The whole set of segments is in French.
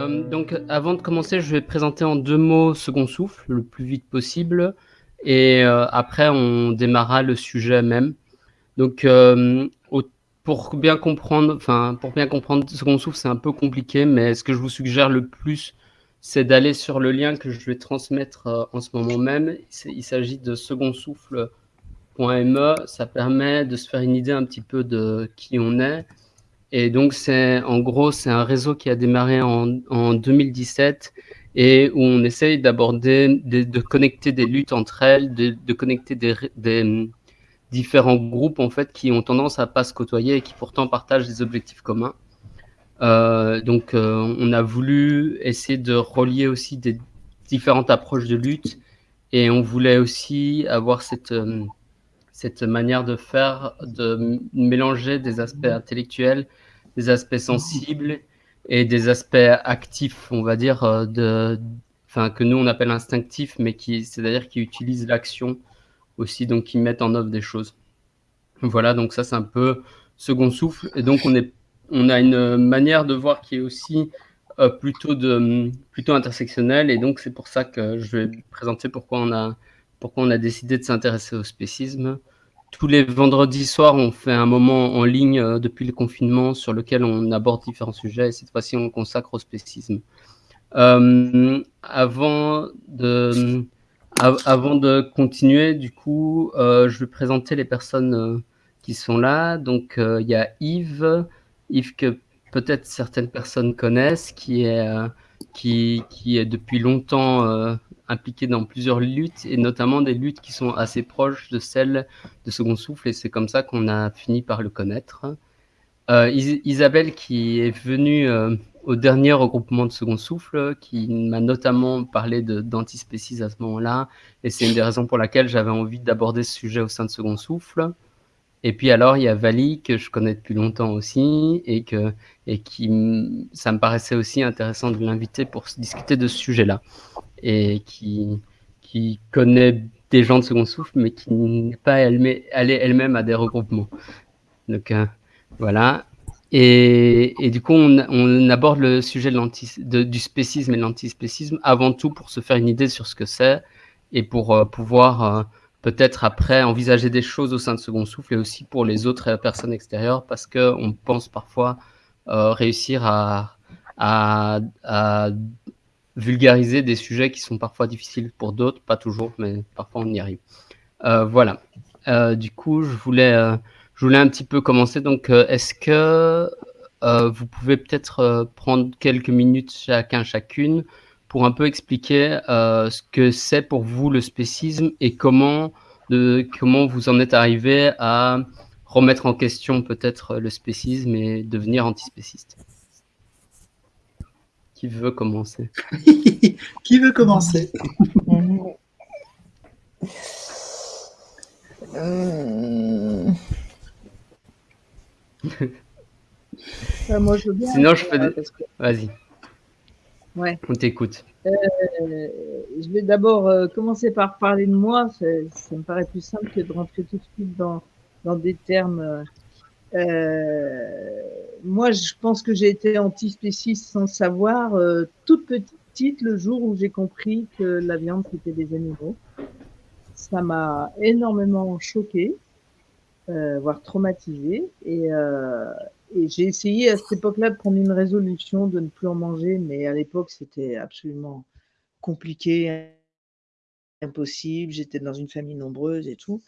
Euh, donc, avant de commencer, je vais présenter en deux mots Second Souffle, le plus vite possible, et euh, après, on démarrera le sujet même. Donc, euh, pour bien comprendre, enfin, pour bien comprendre Second Souffle, c'est un peu compliqué, mais ce que je vous suggère le plus, c'est d'aller sur le lien que je vais transmettre en ce moment même. Il s'agit de secondsouffle.me. Ça permet de se faire une idée un petit peu de qui on est et donc, c'est en gros, c'est un réseau qui a démarré en, en 2017 et où on essaye d'aborder, de, connecter des luttes entre elles, de, connecter des, des, différents groupes en fait qui ont tendance à pas se côtoyer et qui pourtant partagent des objectifs communs. Euh, donc, euh, on a voulu essayer de relier aussi des différentes approches de lutte et on voulait aussi avoir cette euh, cette manière de faire, de mélanger des aspects intellectuels, des aspects sensibles et des aspects actifs, on va dire, de, enfin, que nous on appelle instinctifs, mais qui, c'est-à-dire qui utilisent l'action aussi, donc qui mettent en œuvre des choses. Voilà, donc ça c'est un peu second souffle. Et donc on, est, on a une manière de voir qui est aussi euh, plutôt, de, plutôt intersectionnelle, et donc c'est pour ça que je vais présenter pourquoi on a, pourquoi on a décidé de s'intéresser au spécisme tous les vendredis soirs, on fait un moment en ligne euh, depuis le confinement sur lequel on aborde différents sujets et cette fois-ci, on consacre au spécisme. Euh, avant, de, avant de continuer, du coup, euh, je vais présenter les personnes euh, qui sont là. Donc, euh, il y a Yves, Yves que peut-être certaines personnes connaissent, qui est, euh, qui, qui est depuis longtemps impliqué dans plusieurs luttes et notamment des luttes qui sont assez proches de celles de Second Souffle et c'est comme ça qu'on a fini par le connaître. Euh, Isabelle qui est venue euh, au dernier regroupement de Second Souffle, qui m'a notamment parlé d'antispécisme à ce moment-là et c'est une des raisons pour laquelle j'avais envie d'aborder ce sujet au sein de Second Souffle. Et puis alors, il y a Vali, que je connais depuis longtemps aussi, et, que, et qui, ça me paraissait aussi intéressant de l'inviter pour discuter de ce sujet-là et qui, qui connaît des gens de second souffle, mais qui n'est pas allée elle-même à des regroupements. Donc euh, voilà. Et, et, du coup, on, aborde le sujet de de, du spécisme et de l'antispécisme avant tout pour se faire une idée sur ce que c'est et pour euh, pouvoir euh, peut-être après envisager des choses au sein de Second Souffle et aussi pour les autres personnes extérieures parce qu'on pense parfois euh, réussir à, vulgariser des sujets qui sont parfois difficiles pour d'autres, pas toujours, mais parfois on y arrive. Euh, voilà. Euh, du coup, je voulais, je voulais un petit peu commencer. Donc, est-ce que vous pouvez peut-être prendre quelques minutes chacun, chacune, pour un peu expliquer ce que c'est pour vous le spécisme et comment, de, comment vous en êtes arrivé à remettre en question peut-être le spécisme et devenir antispéciste? Qui veut commencer? Qui veut commencer? Euh... moi, je veux bien. Sinon, je fais. Des... Vas-y. Ouais. On t'écoute. Euh, je vais d'abord euh, commencer par parler de moi. Ça, ça, me paraît plus simple que de rentrer tout de suite dans, dans des termes euh, moi, je pense que j'ai été antispéciste sans savoir, euh, toute petite, le jour où j'ai compris que la viande c'était des animaux. Ça m'a énormément choqué, euh, voire traumatisé, et, euh, et j'ai essayé à cette époque-là de prendre une résolution de ne plus en manger, mais à l'époque c'était absolument compliqué, impossible. J'étais dans une famille nombreuse et tout.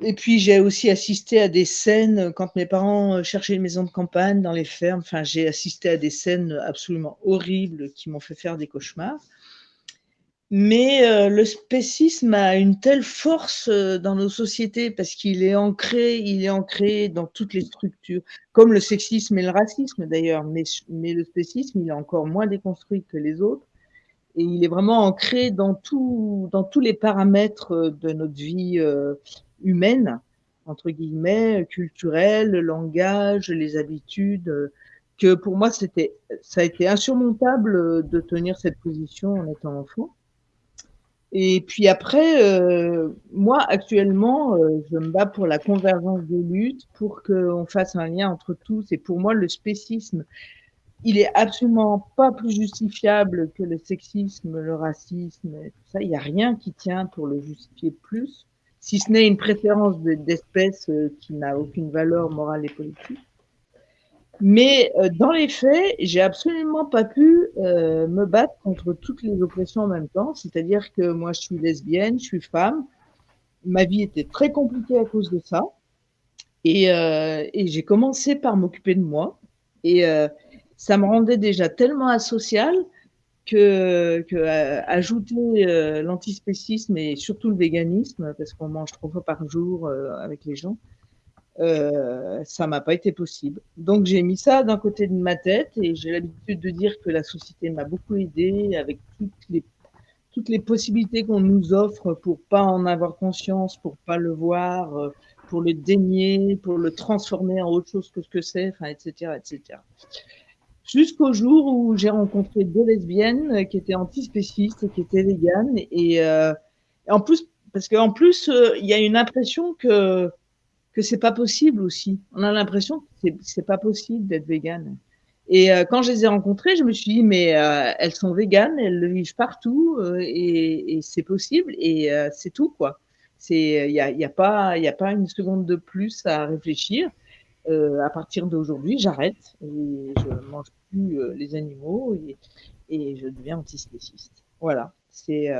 Et puis j'ai aussi assisté à des scènes quand mes parents cherchaient une maison de campagne dans les fermes. Enfin, j'ai assisté à des scènes absolument horribles qui m'ont fait faire des cauchemars. Mais euh, le spécisme a une telle force euh, dans nos sociétés parce qu'il est ancré, il est ancré dans toutes les structures, comme le sexisme et le racisme d'ailleurs. Mais, mais le spécisme, il est encore moins déconstruit que les autres et il est vraiment ancré dans, tout, dans tous les paramètres de notre vie euh, humaine, entre guillemets, culturelle, le langage, les habitudes, que pour moi, c'était, ça a été insurmontable de tenir cette position en étant enfant. Et puis après, euh, moi, actuellement, euh, je me bats pour la convergence des luttes, pour qu'on fasse un lien entre tous. Et pour moi, le spécisme, il est absolument pas plus justifiable que le sexisme, le racisme, tout ça. Il n'y a rien qui tient pour le justifier plus, si ce n'est une préférence d'espèce euh, qui n'a aucune valeur morale et politique. Mais euh, dans les faits, j'ai absolument pas pu euh, me battre contre toutes les oppressions en même temps. C'est-à-dire que moi, je suis lesbienne, je suis femme. Ma vie était très compliquée à cause de ça. Et, euh, et j'ai commencé par m'occuper de moi. Et euh, ça me rendait déjà tellement asocial que, que euh, ajouter euh, l'antispécisme et surtout le véganisme, parce qu'on mange trois fois par jour avec les gens, euh, ça m'a pas été possible. Donc j'ai mis ça d'un côté de ma tête et j'ai l'habitude de dire que la société m'a beaucoup aidé avec toutes les toutes les possibilités qu'on nous offre pour pas en avoir conscience, pour pas le voir, euh, pour le dénier, pour le transformer en autre chose que ce que c'est, enfin, etc., etc. Jusqu'au jour où j'ai rencontré deux lesbiennes qui étaient antispécistes et qui étaient véganes et, euh, en plus parce qu'en plus euh, il y a une impression que que c'est pas possible aussi. On a l'impression que c'est, pas possible d'être végane. Et euh, quand je les ai rencontrées, je me suis dit, mais euh, elles sont véganes, elles le vivent partout euh, et, et, c'est possible et c'est tout quoi. C'est, il y a, y a pas, il y a pas une seconde de plus à réfléchir. à partir d'aujourd'hui, j'arrête et je mange plus les animaux et, et je deviens antispéciste. Voilà. C'est,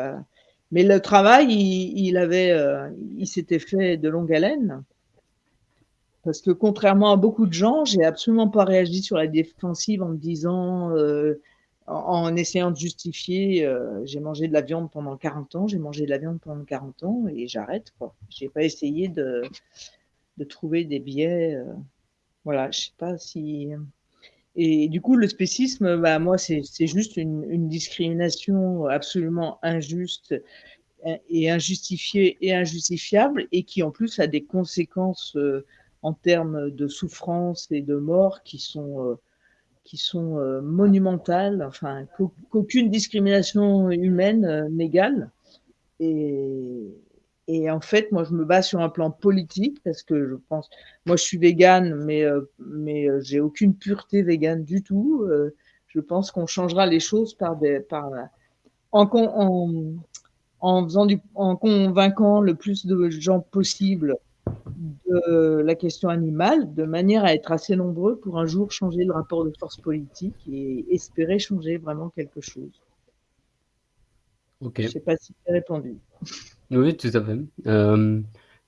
mais le travail, il, il avait, il s'était fait de longue haleine. Parce que contrairement à beaucoup de gens, j'ai absolument pas réagi sur la défensive en me disant, euh, en, essayant de justifier, euh, j'ai mangé de la viande pendant 40 ans, j'ai mangé de la viande pendant 40 ans et j'arrête. quoi. J'ai pas essayé de, trouver des biais. Euh, voilà, je sais pas si. Et du coup, le spécisme, bah, moi, c'est juste une, discrimination absolument injuste et injustifiée et injustifiable et qui en plus a des conséquences en termes de souffrance et de mort qui sont, euh, qui sont euh, monumentales, enfin, qu'aucune discrimination humaine euh, n'égale. Et, en fait, moi, je me bats sur un plan politique parce que je pense, moi, je suis végane, mais, mais j'ai aucune pureté végane du tout. Je pense qu'on changera les choses en, en, en, faisant en convainquant le plus de gens possible de la question animale, de manière à être assez nombreux pour un jour changer le rapport de force politique et espérer changer vraiment quelque chose. Ok. Je ne sais pas si j'ai répondu. Oui, tout à fait. Euh,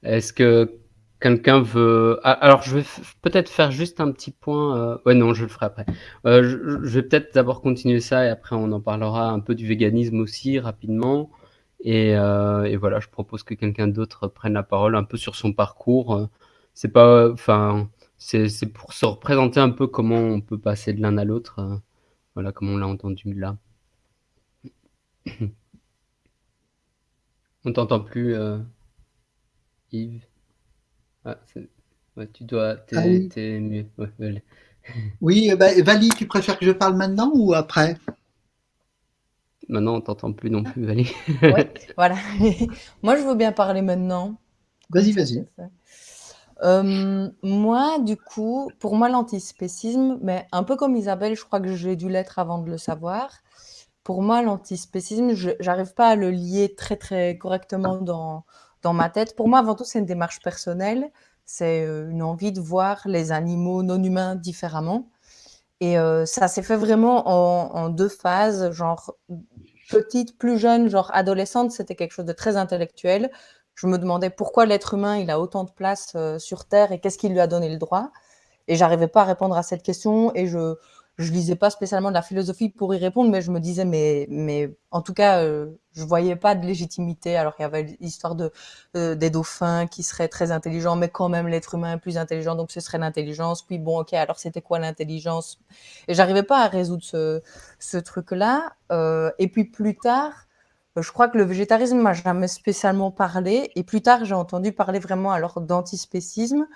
Est-ce que quelqu'un veut... Ah, alors, je vais peut-être faire juste un petit point. Euh... Ouais, non, je le ferai après. Euh, je, je, vais peut-être d'abord continuer ça et après on en parlera un peu du véganisme aussi rapidement. Et, euh, et, voilà, je propose que quelqu'un d'autre prenne la parole un peu sur son parcours. C'est pas, enfin, c'est pour se représenter un peu comment on peut passer de l'un à l'autre. Voilà, comme on l'a entendu là. On t'entend plus, euh, Yves. Ah, ouais, tu dois, t'es ah oui. mieux. Ouais, oui, bah, Vali, tu préfères que je parle maintenant ou après? Maintenant, on t'entend plus non plus, ouais, voilà. moi, je veux bien parler maintenant. Vas-y, vas-y. Euh, moi, du coup, pour moi, l'antispécisme, mais un peu comme Isabelle, je crois que j'ai dû l'être avant de le savoir. Pour moi, l'antispécisme, je n'arrive pas à le lier très, très correctement dans, dans ma tête. Pour moi, avant tout, c'est une démarche personnelle. C'est euh, une envie de voir les animaux non humains différemment. Et euh, ça s'est fait vraiment en, en, deux phases, genre petite, plus jeune, genre adolescente, c'était quelque chose de très intellectuel. Je me demandais pourquoi l'être humain, il a autant de place euh, sur Terre et qu'est-ce qui lui a donné le droit. Et j'arrivais pas à répondre à cette question et je je lisais pas spécialement de la philosophie pour y répondre, mais je me disais, mais, mais en tout cas, euh, je voyais pas de légitimité. Alors il y avait l'histoire de euh, des dauphins qui seraient très intelligents, mais quand même l'être humain est plus intelligent, donc ce serait l'intelligence. Puis bon, ok, alors c'était quoi l'intelligence? Et j'arrivais pas à résoudre ce, truc-là. Euh, et puis plus tard, je crois que le végétarisme m'a jamais spécialement parlé. Et plus tard, j'ai entendu parler vraiment alors d'antispécisme.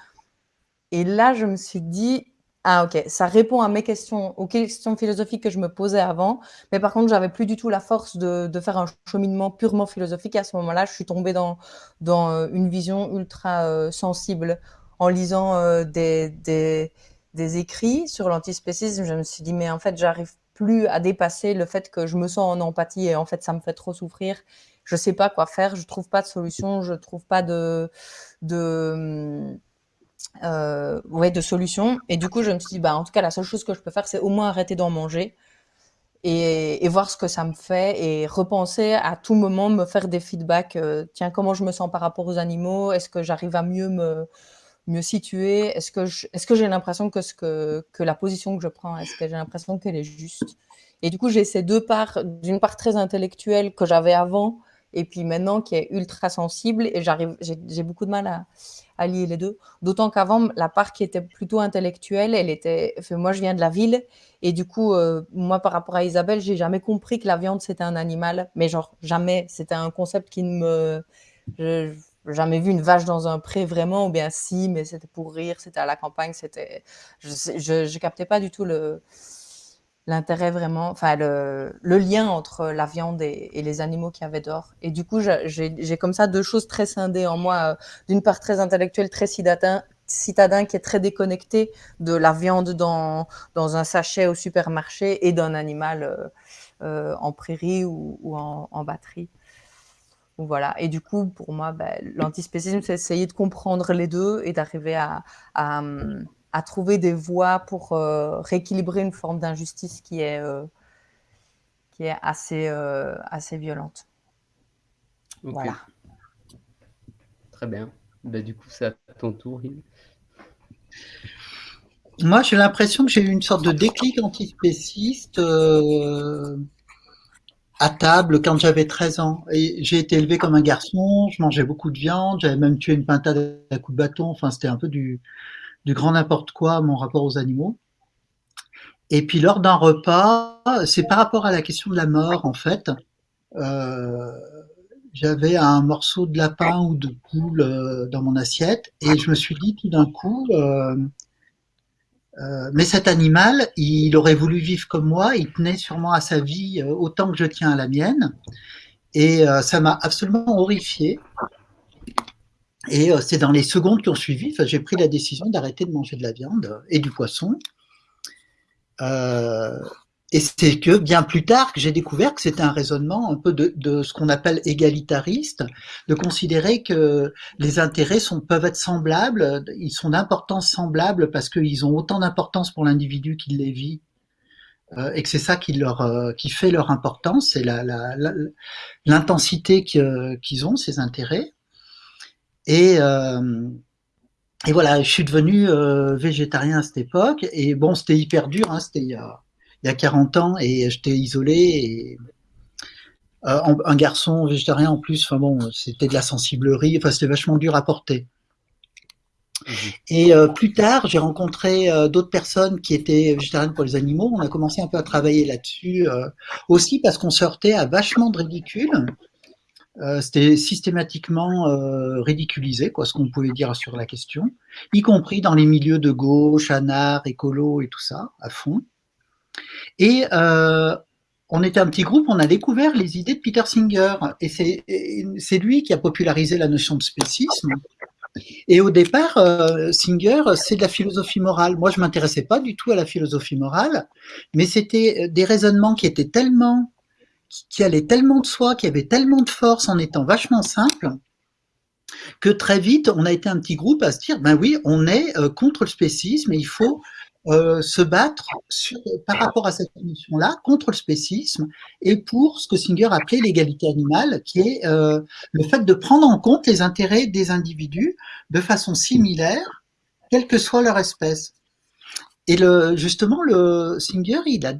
Et là, je me suis dit, Ah ok, ça répond à mes questions, aux questions philosophiques que je me posais avant, mais par contre, j'avais plus du tout la force de, faire un cheminement purement philosophique. À ce moment-là, je suis tombée dans, euh, une vision ultra euh, sensible. En lisant euh, des, écrits sur l'antispécisme, je me suis dit, mais en fait, j'arrive plus à dépasser le fait que je me sens en empathie et en fait, ça me fait trop souffrir. Je sais pas quoi faire, je trouve pas de solution, je trouve pas de... de euh, de solutions. Et du coup, je me suis dit, bah, en tout cas, la seule chose que je peux faire, c'est au moins arrêter d'en manger et, voir ce que ça me fait et repenser à tout moment, me faire des feedbacks. Euh, tiens, comment je me sens par rapport aux animaux? Est-ce que j'arrive à mieux me mieux situer? Est-ce que j'ai l'impression que que que la position que je prends, est-ce que j'ai l'impression qu'elle est juste? Et du coup, j'ai ces deux parts, d'une part très intellectuelle que j'avais avant, et puis maintenant qui est ultra sensible, et j'ai beaucoup de mal à allier les deux. D'autant qu'avant, la part qui était plutôt intellectuelle, elle était. moi, je viens de la ville et du coup, euh, moi, par rapport à Isabelle, j'ai jamais compris que la viande c'était un animal, mais genre jamais. C'était un concept qui ne me. Jamais vu une vache dans un pré vraiment, ou bien si, mais c'était pour rire, c'était à la campagne, c'était. Je, je, je captais pas du tout le l'intérêt vraiment, enfin le, lien entre la viande et, les animaux qui avaient d'or. Et du coup, j'ai comme ça deux choses très scindées en moi. Euh, d'une part très intellectuelle, très citadin, citadin qui est très déconnecté de la viande dans, dans un sachet au supermarché et d'un animal euh, euh, en prairie ou, en, en, batterie. Voilà. Et du coup, pour moi, ben, l'antispécisme, c'est essayer de comprendre les deux et d'arriver à, à trouver des voies pour euh, rééquilibrer une forme d'injustice qui est euh, qui est assez euh, assez violente. Okay. Voilà. Très bien. Ben, du coup, c'est à ton tour. Moi, j'ai l'impression que j'ai eu une sorte de déclic antispéciste euh, à table quand j'avais 13 ans. Et j'ai été élevé comme un garçon, je mangeais beaucoup de viande, j'avais même tué une pintade à coups de bâton. Enfin, c'était un peu du, du grand n'importe quoi mon rapport aux animaux. Et puis lors d'un repas, c'est par rapport à la question de la mort en fait. Euh, j'avais un morceau de lapin ou de poule euh, dans mon assiette et je me suis dit tout d'un coup, euh, mais cet animal, il aurait voulu vivre comme moi, il tenait sûrement à sa vie autant que je tiens à la mienne. Et ça m'a absolument horrifié. Et euh, c'est dans les secondes qui ont suivi, j'ai pris la décision d'arrêter de manger de la viande et du poisson. Euh, et c'est que bien plus tard que j'ai découvert que c'était un raisonnement un peu de, ce qu'on appelle égalitariste, de considérer que les intérêts sont, peuvent être semblables, ils sont d'importance semblable parce qu'ils ont autant d'importance pour l'individu qui les vit, euh, et que c'est ça qui, leur, qui fait leur importance, c'est l'intensité la, la, qu'ils ont, ces intérêts. Et, euh, et voilà, je suis devenu euh, végétarien à cette époque. Et bon, c'était hyper dur, hein, c'était il, y a, il y a 40 ans et j'étais isolé. Et, euh, un garçon végétarien en plus, enfin bon, c'était de la sensiblerie, enfin c'était vachement dur à porter. Mmh. Et euh, plus tard, j'ai rencontré euh, d'autres personnes qui étaient végétariennes pour les animaux. On a commencé un peu à travailler là-dessus, aussi parce qu'on sortait à vachement de ridicule. Euh, c'était systématiquement euh, ridiculisé, quoi, ce qu'on pouvait dire sur la question, y compris dans les milieux de gauche, anard, écolo et tout ça, à fond. Et euh, on était un petit groupe, on a découvert les idées de Peter Singer, et c'est lui qui a popularisé la notion de spécisme. Et au départ, Singer, c'est de la philosophie morale. Moi, je m'intéressais pas du tout à la philosophie morale, mais c'était des raisonnements qui étaient tellement qui allait tellement de soi, qui avait tellement de force en étant vachement simple, que très vite, on a été un petit groupe à se dire, ben oui, on est euh, contre le spécisme et il faut euh, se battre par rapport à cette notion-là, contre le spécisme, et pour ce que Singer appelait l'égalité animale, qui est euh, le fait de prendre en compte les intérêts des individus de façon similaire, quelle que soit leur espèce. Et justement, le Singer, il a,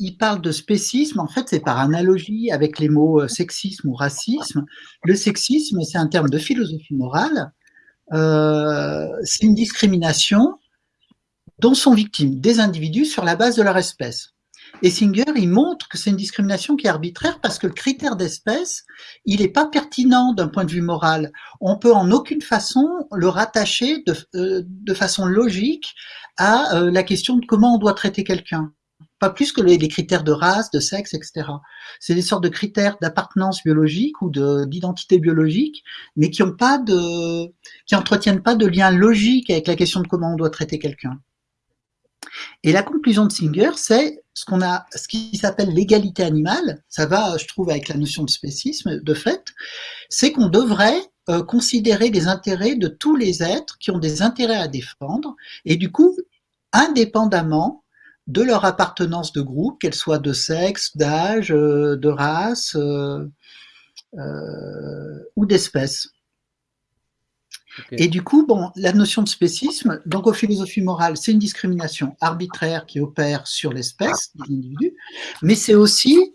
il parle de spécisme, en fait, c'est par analogie avec les mots euh, sexisme ou racisme. Le sexisme, c'est un terme de philosophie morale. Euh, c'est une discrimination dont sont victimes des individus sur la base de leur espèce. Et Singer, il montre que c'est une discrimination qui est arbitraire parce que le critère d'espèce, il n'est pas pertinent d'un point de vue moral. On peut en aucune façon le rattacher de, euh, façon logique à la question de comment on doit traiter quelqu'un. Pas plus que les, critères de race, de sexe, etc. C'est des sortes de critères d'appartenance biologique ou d'identité biologique, mais qui ont pas de, qui entretiennent pas de lien logique avec la question de comment on doit traiter quelqu'un. Et la conclusion de Singer, c'est ce qu'on a, ce qui s'appelle l'égalité animale. Ça va, je trouve, avec la notion de spécisme, de fait. C'est qu'on devrait euh, considérer les intérêts de tous les êtres qui ont des intérêts à défendre, et du coup, indépendamment de leur appartenance de groupe, qu'elle soit de sexe, d'âge, euh, de race euh, euh ou d'espèce. Et du coup, bon, la notion de spécisme, donc aux philosophies morales, c'est une discrimination arbitraire qui opère sur l'espèce, l'individu, mais c'est aussi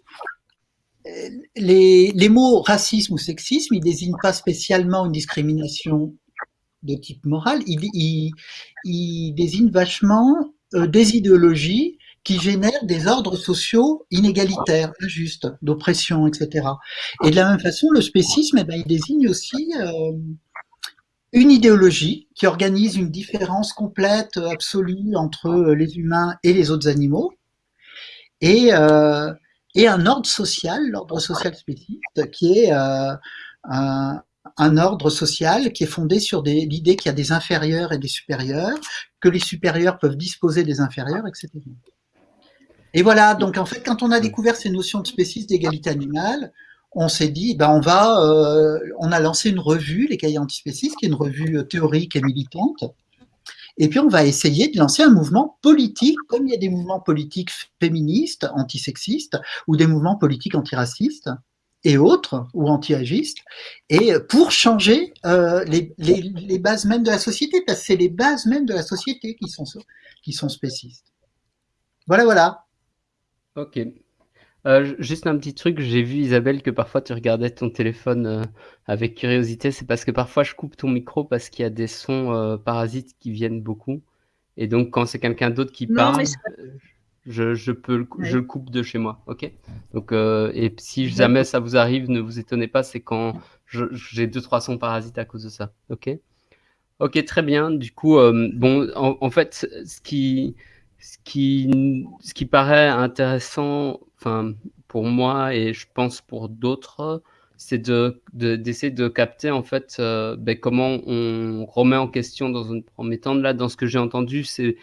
les, les, mots racisme ou sexisme, ils désignent pas spécialement une discrimination de type moral, ils, ils, ils désignent vachement des idéologies qui génèrent des ordres sociaux inégalitaires, injustes, d'oppression, etc. Et de la même façon, le spécisme, eh ben, il désigne aussi euh, une idéologie qui organise une différence complète, absolue entre les humains et les autres animaux, et, euh, et un ordre social, l'ordre social spécifique, qui est euh, un, un, ordre social qui est fondé sur l'idée qu'il y a des inférieurs et des supérieurs, que les supérieurs peuvent disposer des inférieurs, etc. Et voilà, donc en fait, quand on a découvert ces notions de spécisme, d'égalité animale, on s'est dit, ben on va, euh, on a lancé une revue, les cahiers antispécistes, qui est une revue euh, théorique et militante. Et puis on va essayer de lancer un mouvement politique, comme il y a des mouvements politiques féministes, antisexistes, ou des mouvements politiques antiracistes et autres, ou anti-agistes, et pour changer euh, les, les, les, bases mêmes de la société, parce que c'est les bases mêmes de la société qui sont, qui sont spécistes. Voilà, voilà. Ok, euh, juste un petit truc, j'ai vu Isabelle que parfois tu regardais ton téléphone euh, avec curiosité. C'est parce que parfois je coupe ton micro parce qu'il y a des sons euh, parasites qui viennent beaucoup. Et donc quand c'est quelqu'un d'autre qui parle, je, je, peux le, je le coupe de chez moi. Ok? Donc et si jamais ça vous arrive, ne vous étonnez pas, c'est quand j'ai deux trois sons parasites à cause de ça. Ok? Ok, très bien. Du coup, bon, en, en, fait, ce qui ce qui ce qui paraît intéressant enfin, pour moi et je pense pour d'autres, c'est de, d'essayer de, capter en fait euh, ben, comment on remet en question dans un premier temps. Là, dans ce que j'ai entendu, c'est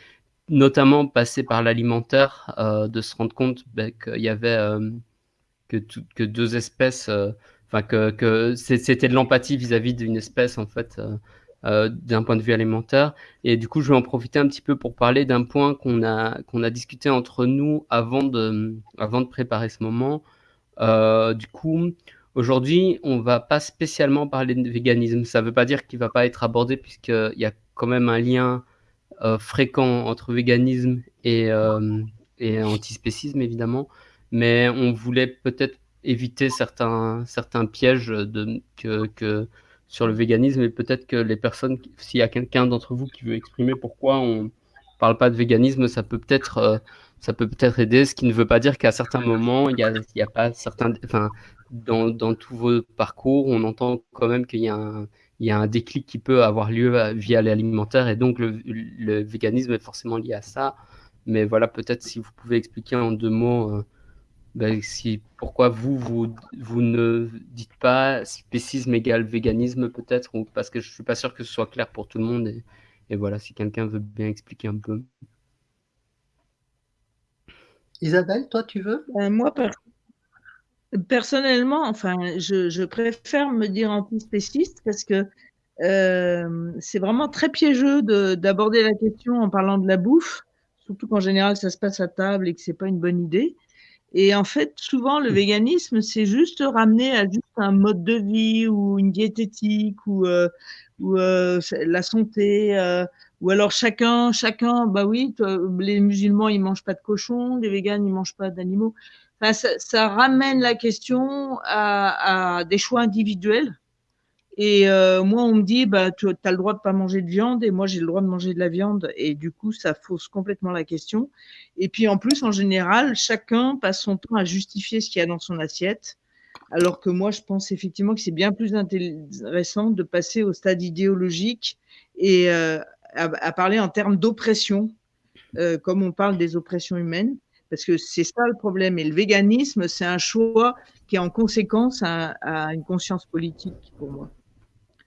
notamment passer par l'alimentaire, euh, de se rendre compte ben, qu'il y avait euh, que, deux espèces, enfin que, que c'était de l'empathie vis-à-vis d'une espèce en fait euh, d'un point de vue alimentaire. Et du coup, je vais en profiter un petit peu pour parler d'un point qu'on a, qu'on a discuté entre nous avant de, avant de préparer ce moment. Euh, du coup, aujourd'hui, on va pas spécialement parler de véganisme. Ça ne veut pas dire qu'il va pas être abordé puisqu'il y a quand même un lien euh, fréquent entre véganisme et, euh, et antispécisme, évidemment. Mais on voulait peut-être éviter certains, certains pièges que, sur le véganisme et peut-être que les personnes, s'il y a quelqu'un d'entre vous qui veut exprimer pourquoi on parle pas de véganisme, ça peut peut-être euh, ça peut peut-être aider, ce qui ne veut pas dire qu'à certains moments, il y a, a pas certains, enfin, dans, dans tous vos parcours, on entend quand même qu'il y a un, il y a un déclic qui peut avoir lieu euh, via l'alimentaire et donc le, le, véganisme est forcément lié à ça. Mais voilà, peut-être si vous pouvez expliquer en deux mots euh, ben, si, pourquoi vous, vous, vous ne dites pas spécisme égale véganisme peut-être, ou parce que je suis pas sûr que ce soit clair pour tout le monde. Et, et voilà, si quelqu'un veut bien expliquer un peu. Isabelle, toi, tu veux? Euh, Moi, per personnellement, enfin, je, je, préfère me dire antispéciste parce que euh, c'est vraiment très piégeux d'aborder la question en parlant de la bouffe, surtout qu'en général, ça se passe à table et que c'est pas une bonne idée. Et en fait, souvent, le mmh. véganisme, c'est juste ramener à juste un mode de vie ou une diététique ou, euh, ou euh, la santé. Ou alors chacun, chacun, bah oui, les musulmans, ils mangent pas de cochon, les véganes, ils mangent pas d'animaux. Ça, ramène la question à, à, des choix individuels Et euh, moi, on me dit, bah, tu as le droit de pas manger de viande, et moi, j'ai le droit de manger de la viande. Et du coup, ça fausse complètement la question. Et puis, en plus, en général, chacun passe son temps à justifier ce qu'il y a dans son assiette. Alors que moi, je pense effectivement que c'est bien plus intéressant de passer au stade idéologique et euh, à, parler en termes d'oppression, euh, comme on parle des oppressions humaines, parce que c'est ça le problème. Et le véganisme, c'est un choix qui est en conséquence à, à une conscience politique pour moi.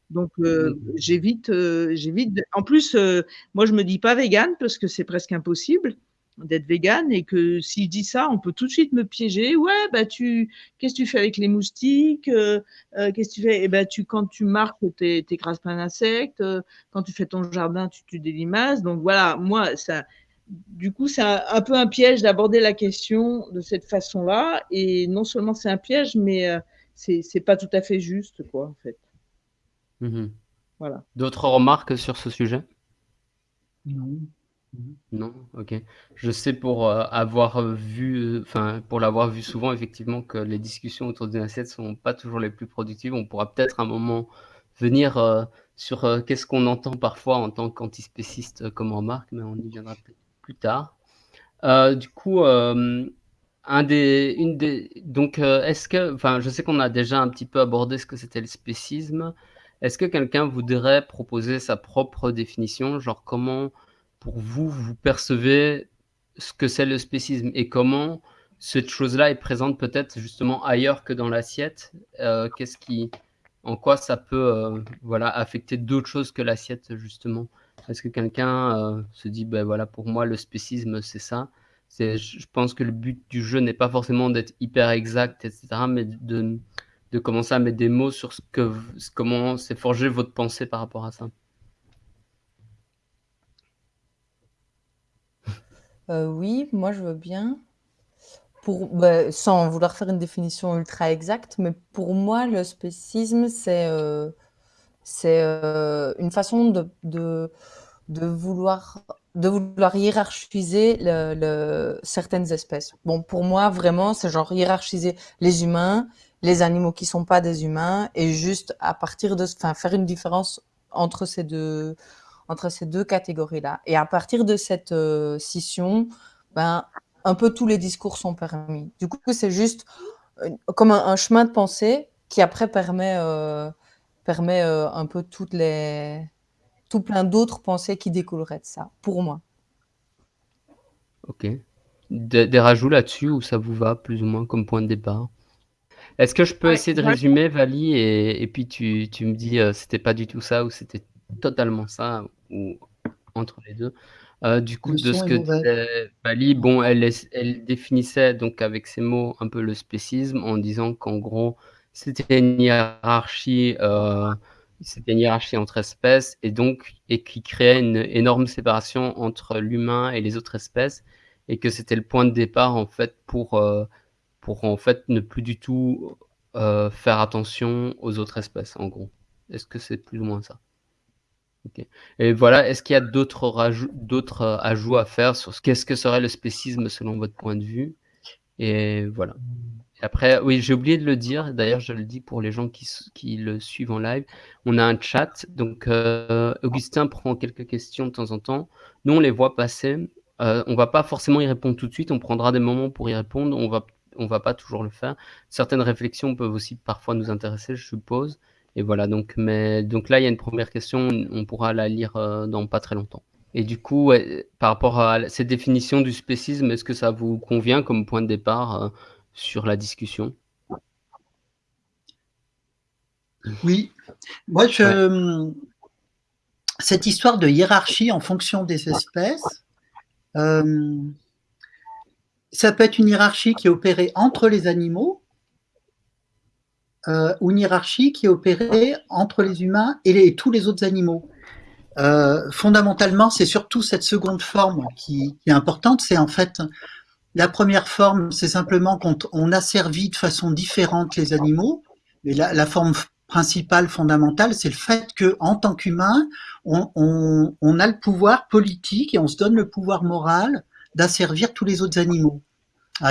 Donc euh, j'évite, euh, j'évite. En plus, euh, moi je me dis pas végane parce que c'est presque impossible d'être végane et que si je dis ça, on peut tout de suite me piéger. Ouais, bah tu, qu'est-ce que tu fais avec les moustiques Qu'est-ce que tu fais? Eh ben tu, quand tu marques, t'écrases plein d'insectes. quand tu fais ton jardin, tu tues des limaces. Donc voilà, moi ça. Du coup, c'est un, un, peu un piège d'aborder la question de cette façon-là. Et non seulement c'est un piège, mais c'est pas tout à fait juste, quoi, en fait. Mmh voilà. D'autres remarques sur ce sujet? Non. Non? OK. Je sais pour, euh, avoir vu, enfin, pour l'avoir vu souvent effectivement que les discussions autour d'une assiette sont pas toujours les plus productives. On pourra peut-être un moment venir, euh, sur, euh, qu'est-ce qu'on entend parfois en tant qu'antispéciste, comme remarque, mais on y viendra peut-être plus tard. du coup, des une des donc, est-ce que enfin, je sais qu'on a déjà un petit peu abordé ce que c'était le spécisme. Est-ce que quelqu'un voudrait proposer sa propre définition? Genre comment, pour vous, vous percevez ce que c'est le spécisme et comment cette chose-là est présente peut-être justement ailleurs que dans l'assiette? Euh, qu'est-ce qui en quoi ça peut, euh, voilà, affecter d'autres choses que l'assiette justement? Est-ce que quelqu'un, euh, se dit: ben voilà, pour moi le spécisme c'est ça»? Je pense que le but du jeu n'est pas forcément d'être hyper exact et cetera, mais de de commencer à mettre des mots sur ce que, comment s'est forgé votre pensée par rapport à ça. Euh, oui, moi je veux bien. Pour, bah, sans vouloir faire une définition ultra exacte, mais pour moi, le spécisme, c'est euh, c'est euh, une façon de, de, vouloir, de vouloir hiérarchiser certaines espèces. Bon, pour moi, vraiment, c'est genre hiérarchiser les humains les animaux qui sont pas des humains et juste à partir de, faire une différence entre ces deux, entre ces deux catégories-là. Et à partir de cette euh, scission, ben, un peu tous les discours sont permis. Du coup, c'est juste euh, comme un, chemin de pensée qui après permet, permet un peu toutes les, tout plein d'autres pensées qui découleraient de ça, pour moi. Ok. Des, des rajouts là-dessus ou ça vous va plus ou moins comme point de départ? Est-ce que je peux essayer de résumer, Vali, et, puis tu, tu, me dis euh, c'était pas du tout ça ou c'était totalement ça ou entre les deux. Euh, du coup, de ce que disait Vali, bon, elle, elle définissait donc avec ces mots un peu le spécisme en disant qu'en gros c'était une hiérarchie, euh, c'était une hiérarchie entre espèces et donc et qui créait une énorme séparation entre l'humain et les autres espèces et que c'était le point de départ en fait pour pour en fait ne plus du tout euh, faire attention aux autres espèces, en gros. Est-ce que c'est plus ou moins ça? Ok. Et voilà, est-ce qu'il y a d'autres d'autres euh, ajouts à faire sur ce qu'est-ce que serait le spécisme selon votre point de vue? Et voilà. Après, oui, j'ai oublié de le dire. D'ailleurs, je le dis pour les gens qui, qui le suivent en live. On a un chat. Donc, euh, Augustin prend quelques questions de temps en temps. Nous, on les voit passer. Euh, on va pas forcément y répondre tout de suite. On prendra des moments pour y répondre. On va on va pas toujours le faire. Certaines réflexions peuvent aussi parfois nous intéresser, je suppose. Et voilà, donc, mais, donc là, il y a une première question, on pourra la lire euh, dans pas très longtemps. Et du coup, par rapport à cette définition du spécisme, est-ce que ça vous convient comme point de départ euh, sur la discussion Oui, moi, je... cette histoire de hiérarchie en fonction des espèces, euh, ça peut être une hiérarchie qui est opérée entre les animaux euh, ou une hiérarchie qui est opérée entre les humains et, tous les autres animaux. Euh, fondamentalement, c'est surtout cette seconde forme qui, est importante. C'est en fait la première forme, c'est simplement qu'on a servi de façon différente les animaux. Mais la, forme principale, fondamentale, c'est le fait que en tant qu'humain, on, a le pouvoir politique et on se donne le pouvoir moral d'asservir tous les autres animaux.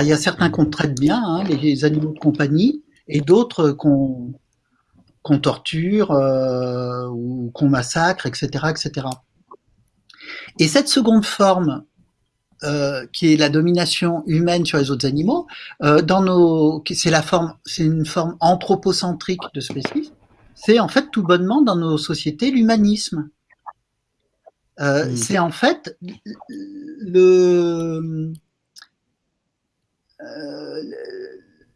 il y a certains qu'on traite bien, hein, les animaux de compagnie, et d'autres qu'on torture ou qu'on massacre, etc., etc. Et cette seconde forme, euh, qui est la domination humaine sur les autres animaux, euh, dans nos, c'est la forme, c'est une forme anthropocentrique de spécisme. C'est en fait tout bonnement dans nos sociétés l'humanisme. Euh, hmm. C'est en fait le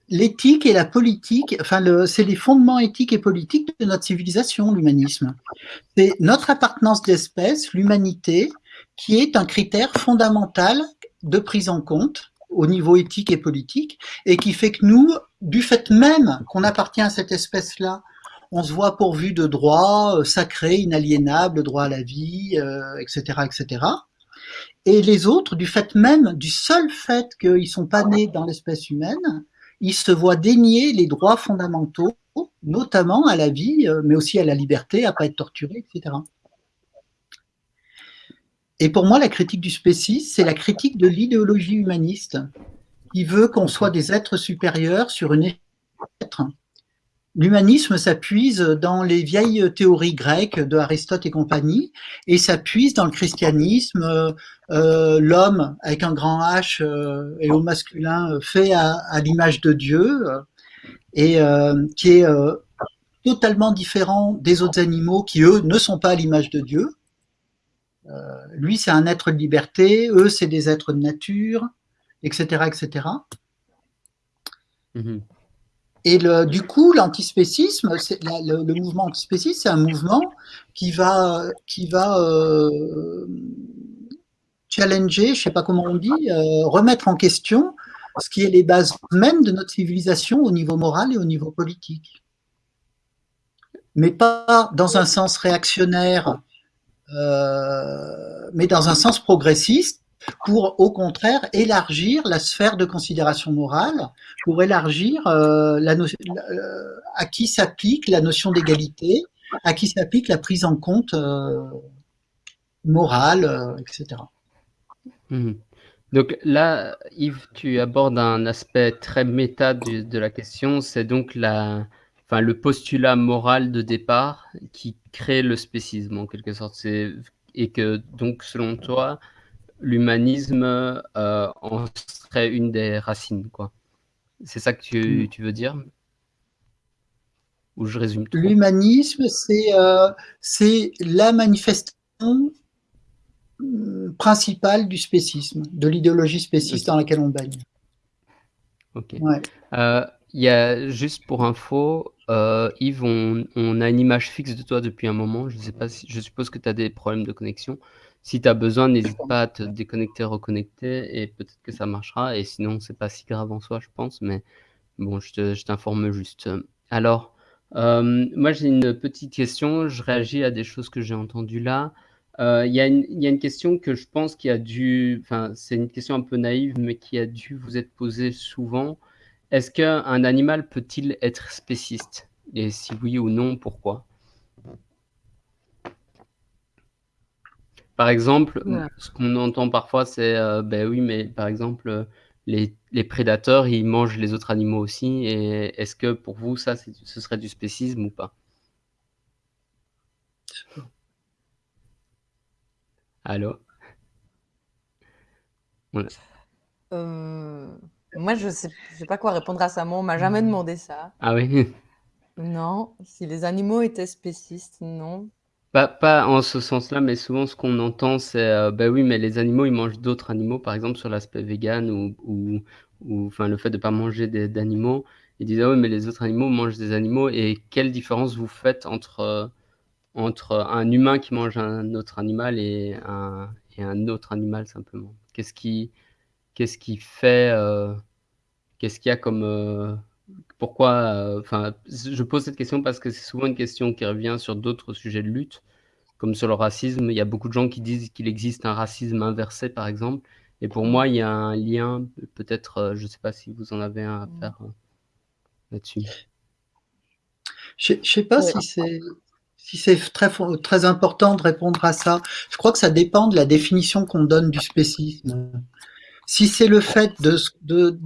l'éthique et la politique, enfin, c'est les fondements éthiques et politiques de notre civilisation, l'humanisme. C'est notre appartenance d'espèce, l'humanité, qui est un critère fondamental de prise en compte au niveau éthique et politique, et qui fait que nous, du fait même qu'on appartient à cette espèce-là, on se voit pourvu de droits euh, sacrés, inaliénables, droit à la vie, etc., euh, etc. Et les autres, du fait même, du seul fait qu'ils sont pas nés dans l'espèce humaine, ils se voient dénier les droits fondamentaux, notamment à la vie, euh, mais aussi à la liberté, à pas être torturé, etc. Et pour moi, la critique du spécisme, c'est la critique de l'idéologie humaniste qui veut qu'on soit des êtres supérieurs sur une être. L'humanisme s'appuise dans les vieilles théories grecques de Aristote et compagnie, et s'appuie dans le christianisme, euh, euh, l'homme avec un grand H euh, et au masculin fait à, à l'image de Dieu, et qui est totalement différent des autres animaux qui, eux, ne sont pas à l'image de Dieu. Euh, lui, c'est un être de liberté, eux, c'est des êtres de nature, etc. etc. Mhm. Et le, du coup, l'antispécisme, le, le, mouvement antispéciste, c'est un mouvement qui va, qui va euh, challenger, je sais pas comment on dit, euh, remettre en question ce qui est les bases même de notre civilisation au niveau moral et au niveau politique. Mais pas dans un sens réactionnaire mais dans un sens progressiste, pour au contraire élargir la sphère de considération morale, pour élargir euh, euh, à qui s'applique la notion d'égalité, à qui s'applique la prise en compte euh, morale, euh, etc. Mmh. Donc là, Yves, tu abordes un aspect très méta de la question, c'est donc la, enfin, le postulat moral de départ qui crée le spécisme en quelque sorte. C'est et que donc selon toi, l'humanisme euh, en serait une des racines, quoi. C'est ça que tu, tu, veux dire? Ou je résume L'humanisme, c'est euh, c'est la manifestation mm, principale du spécisme, de l'idéologie spéciste dans laquelle on baigne. Ok. Ouais. Euh, il y a juste pour info, euh, Yves, on, a une image fixe de toi depuis un moment. Je sais pas si, je suppose que tu as des problèmes de connexion. Si tu as besoin, n'hésite pas à te déconnecter, reconnecter et peut-être que ça marchera. Et sinon, c'est pas si grave en soi, je pense. Mais bon, je t'informe juste. Alors, euh, moi, j'ai une petite question. Je réagis à des choses que j'ai entendues là. Euh, il y, y, a une question que je pense qui a dû, enfin, c'est une question un peu naïve, mais qui a dû vous être posée souvent. Est-ce qu'un animal peut-il être spéciste? Et si oui ou non, pourquoi? Par exemple, ce qu'on entend parfois, c'est euh, ben oui, mais par exemple, les, prédateurs, ils mangent les autres animaux aussi. Et est-ce que pour vous, ça, ce serait du spécisme ou pas Allô? Euh... Moi, je sais, sais pas quoi répondre à ça. Moi, on m'a jamais demandé ça. Ah oui? Non. Si les animaux étaient spécistes, non. Pas, pas en ce sens-là, mais souvent ce qu'on entend, c'est euh, bah oui, mais les animaux, ils mangent d'autres animaux, par exemple sur l'aspect vegan ou, ou, ou enfin, le fait de pas manger d'animaux. Ils disent ah oui, mais les autres animaux mangent des animaux. Et quelle différence vous faites entre, euh, entre un humain qui mange un autre animal et un, et un autre animal simplement? Qu'est-ce qui, qu'est-ce qui fait, euh, qu'est-ce qu'il y a comme, euh, pourquoi, euh, enfin, je pose cette question parce que c'est souvent une question qui revient sur d'autres sujets de lutte, comme sur le racisme. Il y a beaucoup de gens qui disent qu'il existe un racisme inversé, par exemple. Et pour moi, il y a un lien, peut-être, je ne sais pas si vous en avez un à faire là-dessus. Je ne sais pas si c'est si c'est très, très important de répondre à ça. Je crois que ça dépend de la définition qu'on donne du spécisme. Si c'est le fait de, de,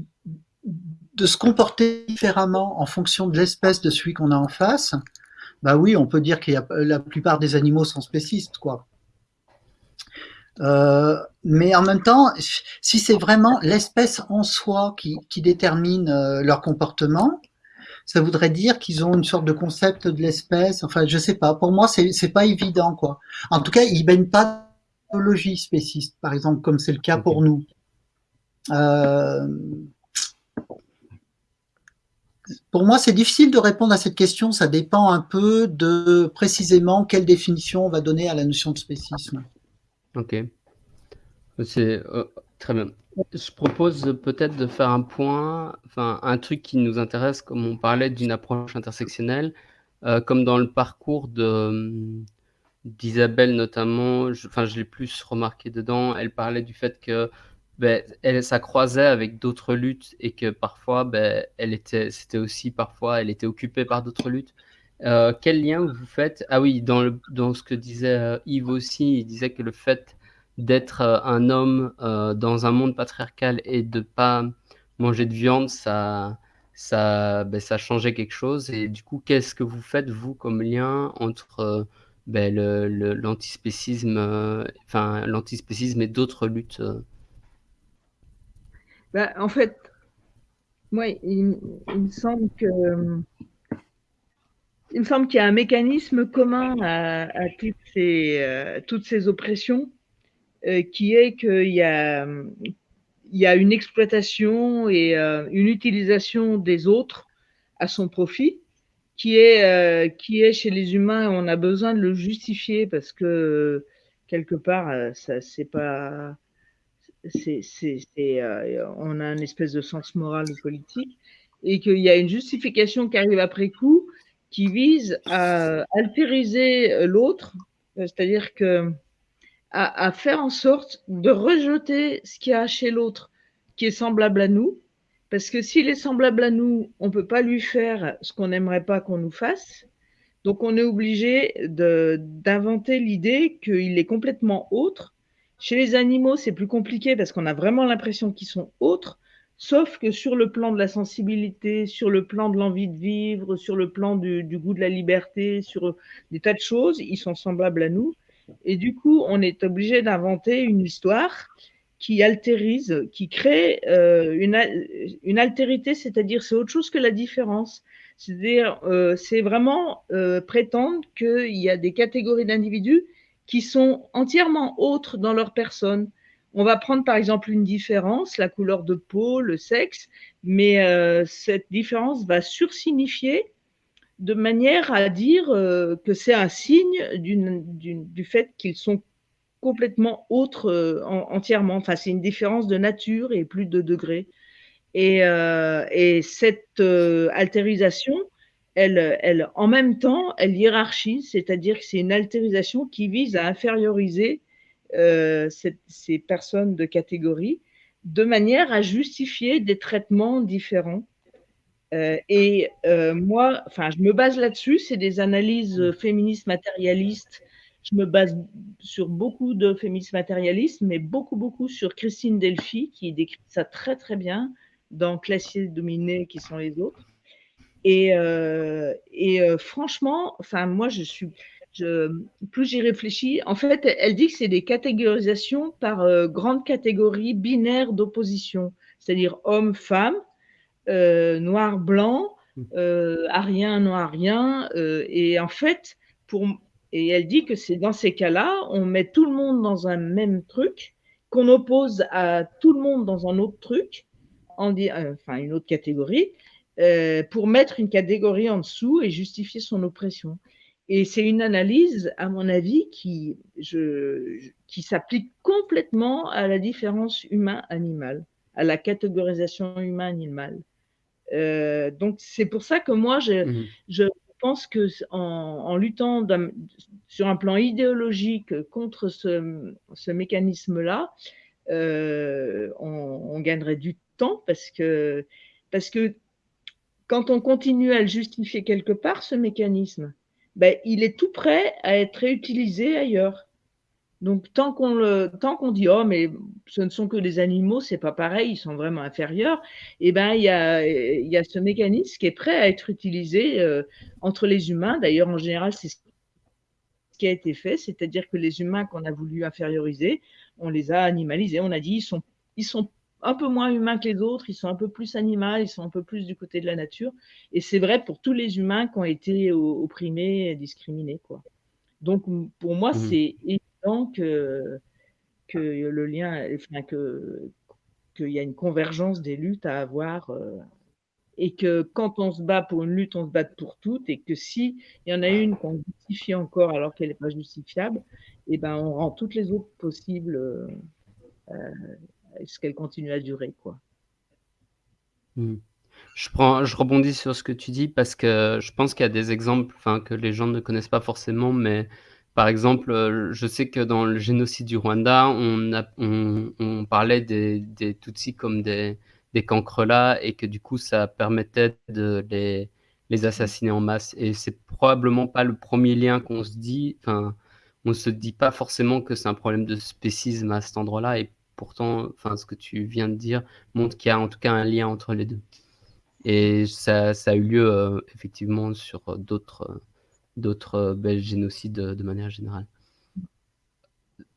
de, se comporter différemment en fonction de l'espèce de celui qu'on a en face, bah oui, on peut dire que la plupart des animaux sont spécistes, quoi. Euh, mais en même temps, si c'est vraiment l'espèce en soi qui, qui détermine euh, leur comportement, ça voudrait dire qu'ils ont une sorte de concept de l'espèce. Enfin, je sais pas. Pour moi, c'est pas évident, quoi. En tout cas, ils baignent pas biologie spéciste, par exemple, comme c'est le cas pour nous. Euh, pour moi, c'est difficile de répondre à cette question. Ça dépend un peu de précisément quelle définition on va donner à la notion de spécisme. Ok. C'est euh, très bien. Je propose peut-être de faire un point, enfin un truc qui nous intéresse, comme on parlait d'une approche intersectionnelle, euh, comme dans le parcours de d'Isabelle notamment, enfin je l'ai plus remarqué dedans, elle parlait du fait que ben, elle, ça croisait avec d'autres luttes et que parfois, ben, elle était, c'était aussi parfois, elle était occupée par d'autres luttes. Euh, quel lien vous faites? Ah oui, dans, le, dans ce que disait euh, Yves aussi, il disait que le fait d'être euh, un homme dans un monde patriarcal et de pas manger de viande, ça, ça, ben, ça changeait quelque chose. Et du coup, qu'est-ce que vous faites vous comme lien entre ben, l'antispécisme, enfin l'antispécisme et d'autres luttes bah, en fait, moi, il, me semble me semble qu'il y a un mécanisme commun à, toutes, ces, euh, toutes, ces, oppressions, euh, qui est qu'il y a, y a une exploitation et euh, une utilisation des autres à son profit, qui est, qui est chez les humains, on a besoin de le justifier parce que quelque part, ça c'est pas euh, on a une espèce de sens moral ou politique, et qu'il y a une justification qui arrive après coup qui vise à altériser l'autre, c'est-à-dire que à, faire en sorte de rejeter ce qu'il y a chez l'autre qui est semblable à nous, parce que s'il est semblable à nous, on peut pas lui faire ce qu'on n'aimerait pas qu'on nous fasse. Donc on est obligé d'inventer l'idée qu'il est complètement autre chez les animaux, c'est plus compliqué parce qu'on a vraiment l'impression qu'ils sont autres, sauf que sur le plan de la sensibilité, sur le plan de l'envie de vivre, sur le plan du, goût de la liberté, sur des tas de choses, ils sont semblables à nous. Et du coup, on est obligé d'inventer une histoire qui altérise, qui crée euh, une, altérité, c'est-à-dire c'est autre chose que la différence. C'est-à-dire, euh, c'est vraiment euh, prétendre qu'il y a des catégories d'individus qui sont entièrement autres dans leur personne. On va prendre par exemple une différence, la couleur de peau, le sexe, mais euh, cette différence va sursignifier de manière à dire euh, que c'est un signe du fait qu'ils sont complètement autres euh, entièrement. Enfin, c'est une différence de nature et plus de degrés. Et, et cette altérisation, elle, en même temps, elle hiérarchise, c'est-à-dire que c'est une altérisation qui vise à inférioriser euh, ces personnes de catégorie de manière à justifier des traitements différents. Euh, et euh, moi, enfin, je me base là-dessus, c'est des analyses féministes matérialistes. Je me base sur beaucoup de féministes matérialistes, mais beaucoup, beaucoup sur Christine Delphi, qui décrit ça très, très bien dans Classiers dominés qui sont les autres. Et, euh, et euh, franchement, enfin, moi, je suis, je, plus j'y réfléchis, en fait, elle dit que c'est des catégorisations par euh, grandes catégories binaires d'opposition, c'est-à-dire homme-femme, euh, noir-blanc, mmh. arien, noir-rien. et en fait, pour, et elle dit que c'est dans ces cas-là, on met tout le monde dans un même truc, qu'on oppose à tout le monde dans un autre truc, en, enfin une autre catégorie, euh, pour mettre une catégorie en dessous et justifier son oppression. Et c'est une analyse, à mon avis, qui, je, qui s'applique complètement à la différence humain-animal, à la catégorisation humain-animal. Euh, donc c'est pour ça que moi, je, mmh. je pense que en, en luttant sur un plan idéologique contre ce, ce mécanisme-là, euh, on, on, gagnerait du temps parce que, parce que quand on continue à le justifier quelque part, ce mécanisme, ben, il est tout prêt à être réutilisé ailleurs. Donc tant qu'on le, tant qu'on dit oh mais ce ne sont que des animaux, c'est pas pareil, ils sont vraiment inférieurs. Et eh ben il y a, y a ce mécanisme qui est prêt à être utilisé euh, entre les humains. D'ailleurs en général c'est ce qui a été fait, c'est-à-dire que les humains qu'on a voulu inférioriser, on les a animalisés. On a dit ils sont, ils sont un peu moins humains que les autres, ils sont un peu plus animaux, ils sont un peu plus du côté de la nature. Et c'est vrai pour tous les humains qui ont été opprimés, discriminés quoi. Donc pour moi mmh. c'est que, que le lien, enfin, que qu'il y a une convergence des luttes à avoir euh, et que quand on se bat pour une lutte, on se bat pour toutes et que si il y en a une qu'on justifie encore alors qu'elle n'est pas justifiable, et eh ben on rend toutes les autres possibles euh, euh ce qu'elle continue à durer quoi. Mmh. Je rebondis sur ce que tu dis parce que je pense qu'il y a des exemples, que les gens ne connaissent pas forcément, mais par exemple, euh, je sais que dans le génocide du Rwanda, on, parlait des, Tutsis comme des, des cancrelats et que du coup, ça permettait de les, assassiner en masse. Et c'est probablement pas le premier lien qu'on se dit. Enfin, on se dit pas forcément que c'est un problème de spécisme à cet endroit-là. Pourtant, enfin, ce que tu viens de dire montre qu'il y a en tout cas un lien entre les deux. Et ça, ça a eu lieu euh, effectivement sur d'autres d'autres euh, génocides euh, de manière générale.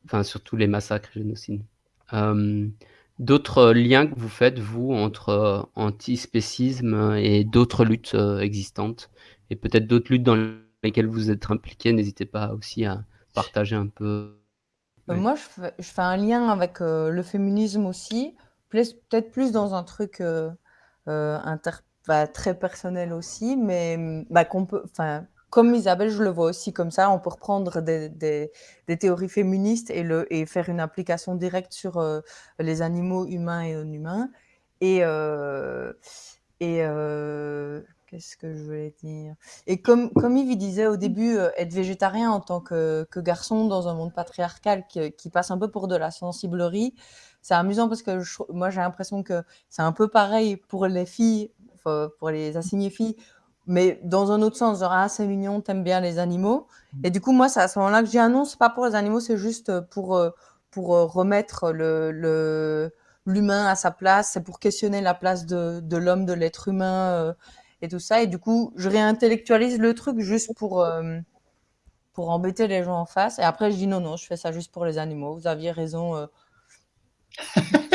Enfin, surtout les massacres génocides. Euh, d'autres liens que vous faites, vous, entre antispécisme et d'autres luttes existantes, et peut-être d'autres luttes dans lesquelles vous êtes impliqué, n'hésitez pas aussi à partager un peu. Moi, je fais, un lien avec le féminisme aussi, peut-être plus dans un truc inter, bah, très personnel aussi, mais bah, qu'on peut, enfin, comme Isabelle, je le vois aussi comme ça. On peut reprendre des, des, théories féministes et, le, et faire une application directe sur euh, les animaux humains et non humains. Et, euh, et euh, qu'est-ce que je voulais dire? Et comme, comme Yves disait au début, être végétarien en tant que, que, garçon dans un monde patriarcal qui, qui, passe un peu pour de la sensiblerie, c'est amusant parce que moi j'ai l'impression que c'est un peu pareil pour les filles, pour les assignées filles mais dans un autre sens, genre, ah, c'est mignon, t'aimes bien les animaux. Mmh. Et du coup, moi, c'est à ce moment-là que ah non, c'est pas pour les animaux, c'est juste pour, euh, pour euh, remettre le, l'humain à sa place, c'est pour questionner la place de, de l'homme, de l'être humain euh, et tout ça. Et du coup, je réintellectualise le truc juste pour, pour embêter les gens en face. Et après, je dis, non, non, je fais ça juste pour les animaux. Vous aviez raison.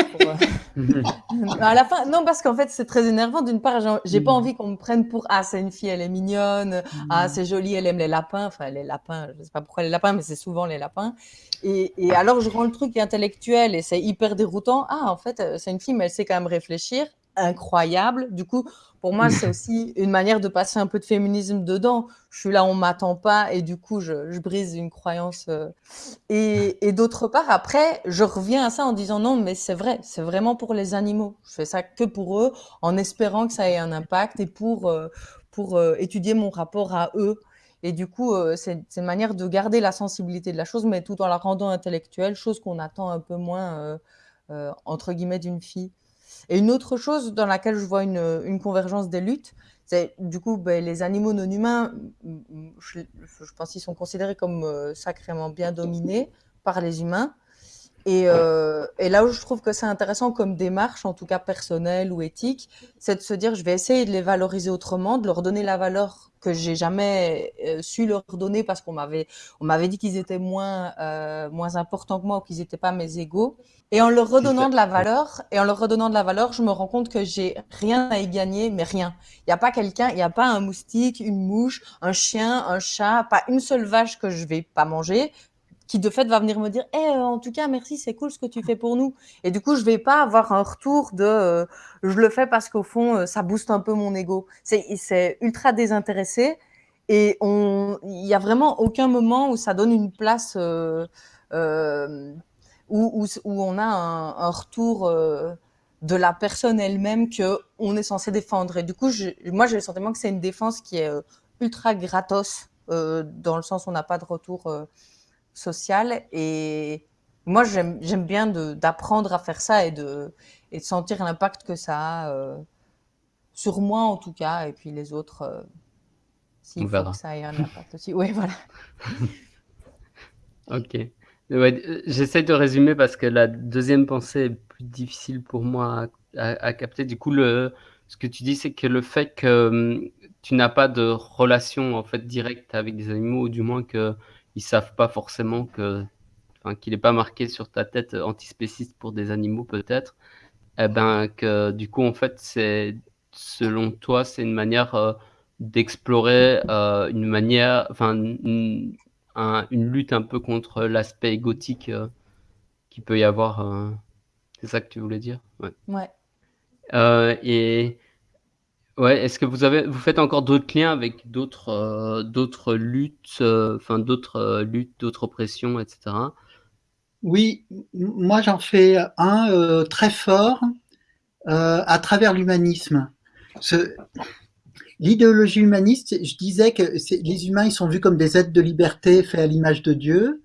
à la fin, non, parce qu'en fait, c'est très énervant. D'une part, j'ai pas mm. envie qu'on me prenne pour ah, c'est une fille, elle est mignonne, ah, mm. c'est joli, elle aime les lapins. Enfin, les lapins, je sais pas pourquoi les lapins, mais c'est souvent les lapins. Et, et, alors, je rends le truc intellectuel et c'est hyper déroutant. Ah, en fait, c'est une fille, mais elle sait quand même réfléchir incroyable. Du coup, pour moi, c'est aussi une manière de passer un peu de féminisme dedans. Je suis là, on m'attend pas, et du coup, je, brise une croyance. Euh. Et, d'autre part, après, je reviens à ça en disant non, mais c'est vrai, c'est vraiment pour les animaux. Je fais ça que pour eux, en espérant que ça ait un impact et pour, euh, pour euh, étudier mon rapport à eux. Et du coup, c'est une manière de garder la sensibilité de la chose, mais tout en la rendant intellectuelle, chose qu'on attend un peu moins, entre guillemets, d'une fille. Et une autre chose dans laquelle je vois une, convergence des luttes, c'est du coup ben, les animaux non humains, je, je pense qu'ils sont considérés comme euh, sacrément bien dominés par les humains. Et, euh, et, là où je trouve que c'est intéressant comme démarche, en tout cas personnelle ou éthique, c'est de se dire je vais essayer de les valoriser autrement, de leur donner la valeur que j'ai jamais euh, su leur donner parce qu'on m'avait on m'avait dit qu'ils étaient moins euh, moins importants que moi ou qu'ils n'étaient pas mes égaux. Et en leur redonnant de la valeur et en leur redonnant de la valeur, je me rends compte que j'ai rien à y gagner, mais rien. Il n'y a pas quelqu'un, il n'y a pas un moustique, une mouche, un chien, un chat, pas une seule vache que je vais pas manger qui de fait va venir me dire, eh, euh, en tout cas, merci, c'est cool ce que tu fais pour nous. Et du coup, je vais pas avoir un retour de, euh, je le fais parce qu'au fond, euh, ça booste un peu mon ego. C'est, ultra désintéressé et il y a vraiment aucun moment où ça donne une place où, où, on a un, retour de la personne elle-même que on est censé défendre. Et du coup, moi, j'ai le sentiment que c'est une défense qui est ultra gratos dans le sens où on n'a pas de retour social Et moi, j'aime bien d'apprendre à faire ça et de, et de sentir l'impact que ça a euh, sur moi, en tout cas, et puis les autres, euh, s'il faut que ça ait un impact aussi. Oui, voilà. ok. Ouais, j'essaie de résumer parce que la deuxième pensée est plus difficile pour moi à, capter. Du coup, le, ce que tu dis, c'est que le fait que hum, tu n'as pas de relation en fait directe avec des animaux, ou du moins qu'ils ne savent pas forcément que, qu'il n'est pas marqué sur ta tête antispéciste pour des animaux peut-être, eh ben que du coup en fait c'est selon toi c'est une manière euh, d'explorer euh, une manière, enfin une, lutte un peu contre l'aspect égotique euh, qui peut y avoir. c'est ça que tu voulais dire? Ouais. ouais. et Ouais, est-ce que vous avez vous faites encore d'autres liens avec d'autres, euh, d'autres luttes, euh, enfin d'autres, euh, luttes, d'autres oppressions etc. Oui, moi j'en fais un, très fort, à travers l'humanisme. l'idéologie humaniste, je disais que les humains, ils sont vus comme des êtres de liberté faits à l'image de Dieu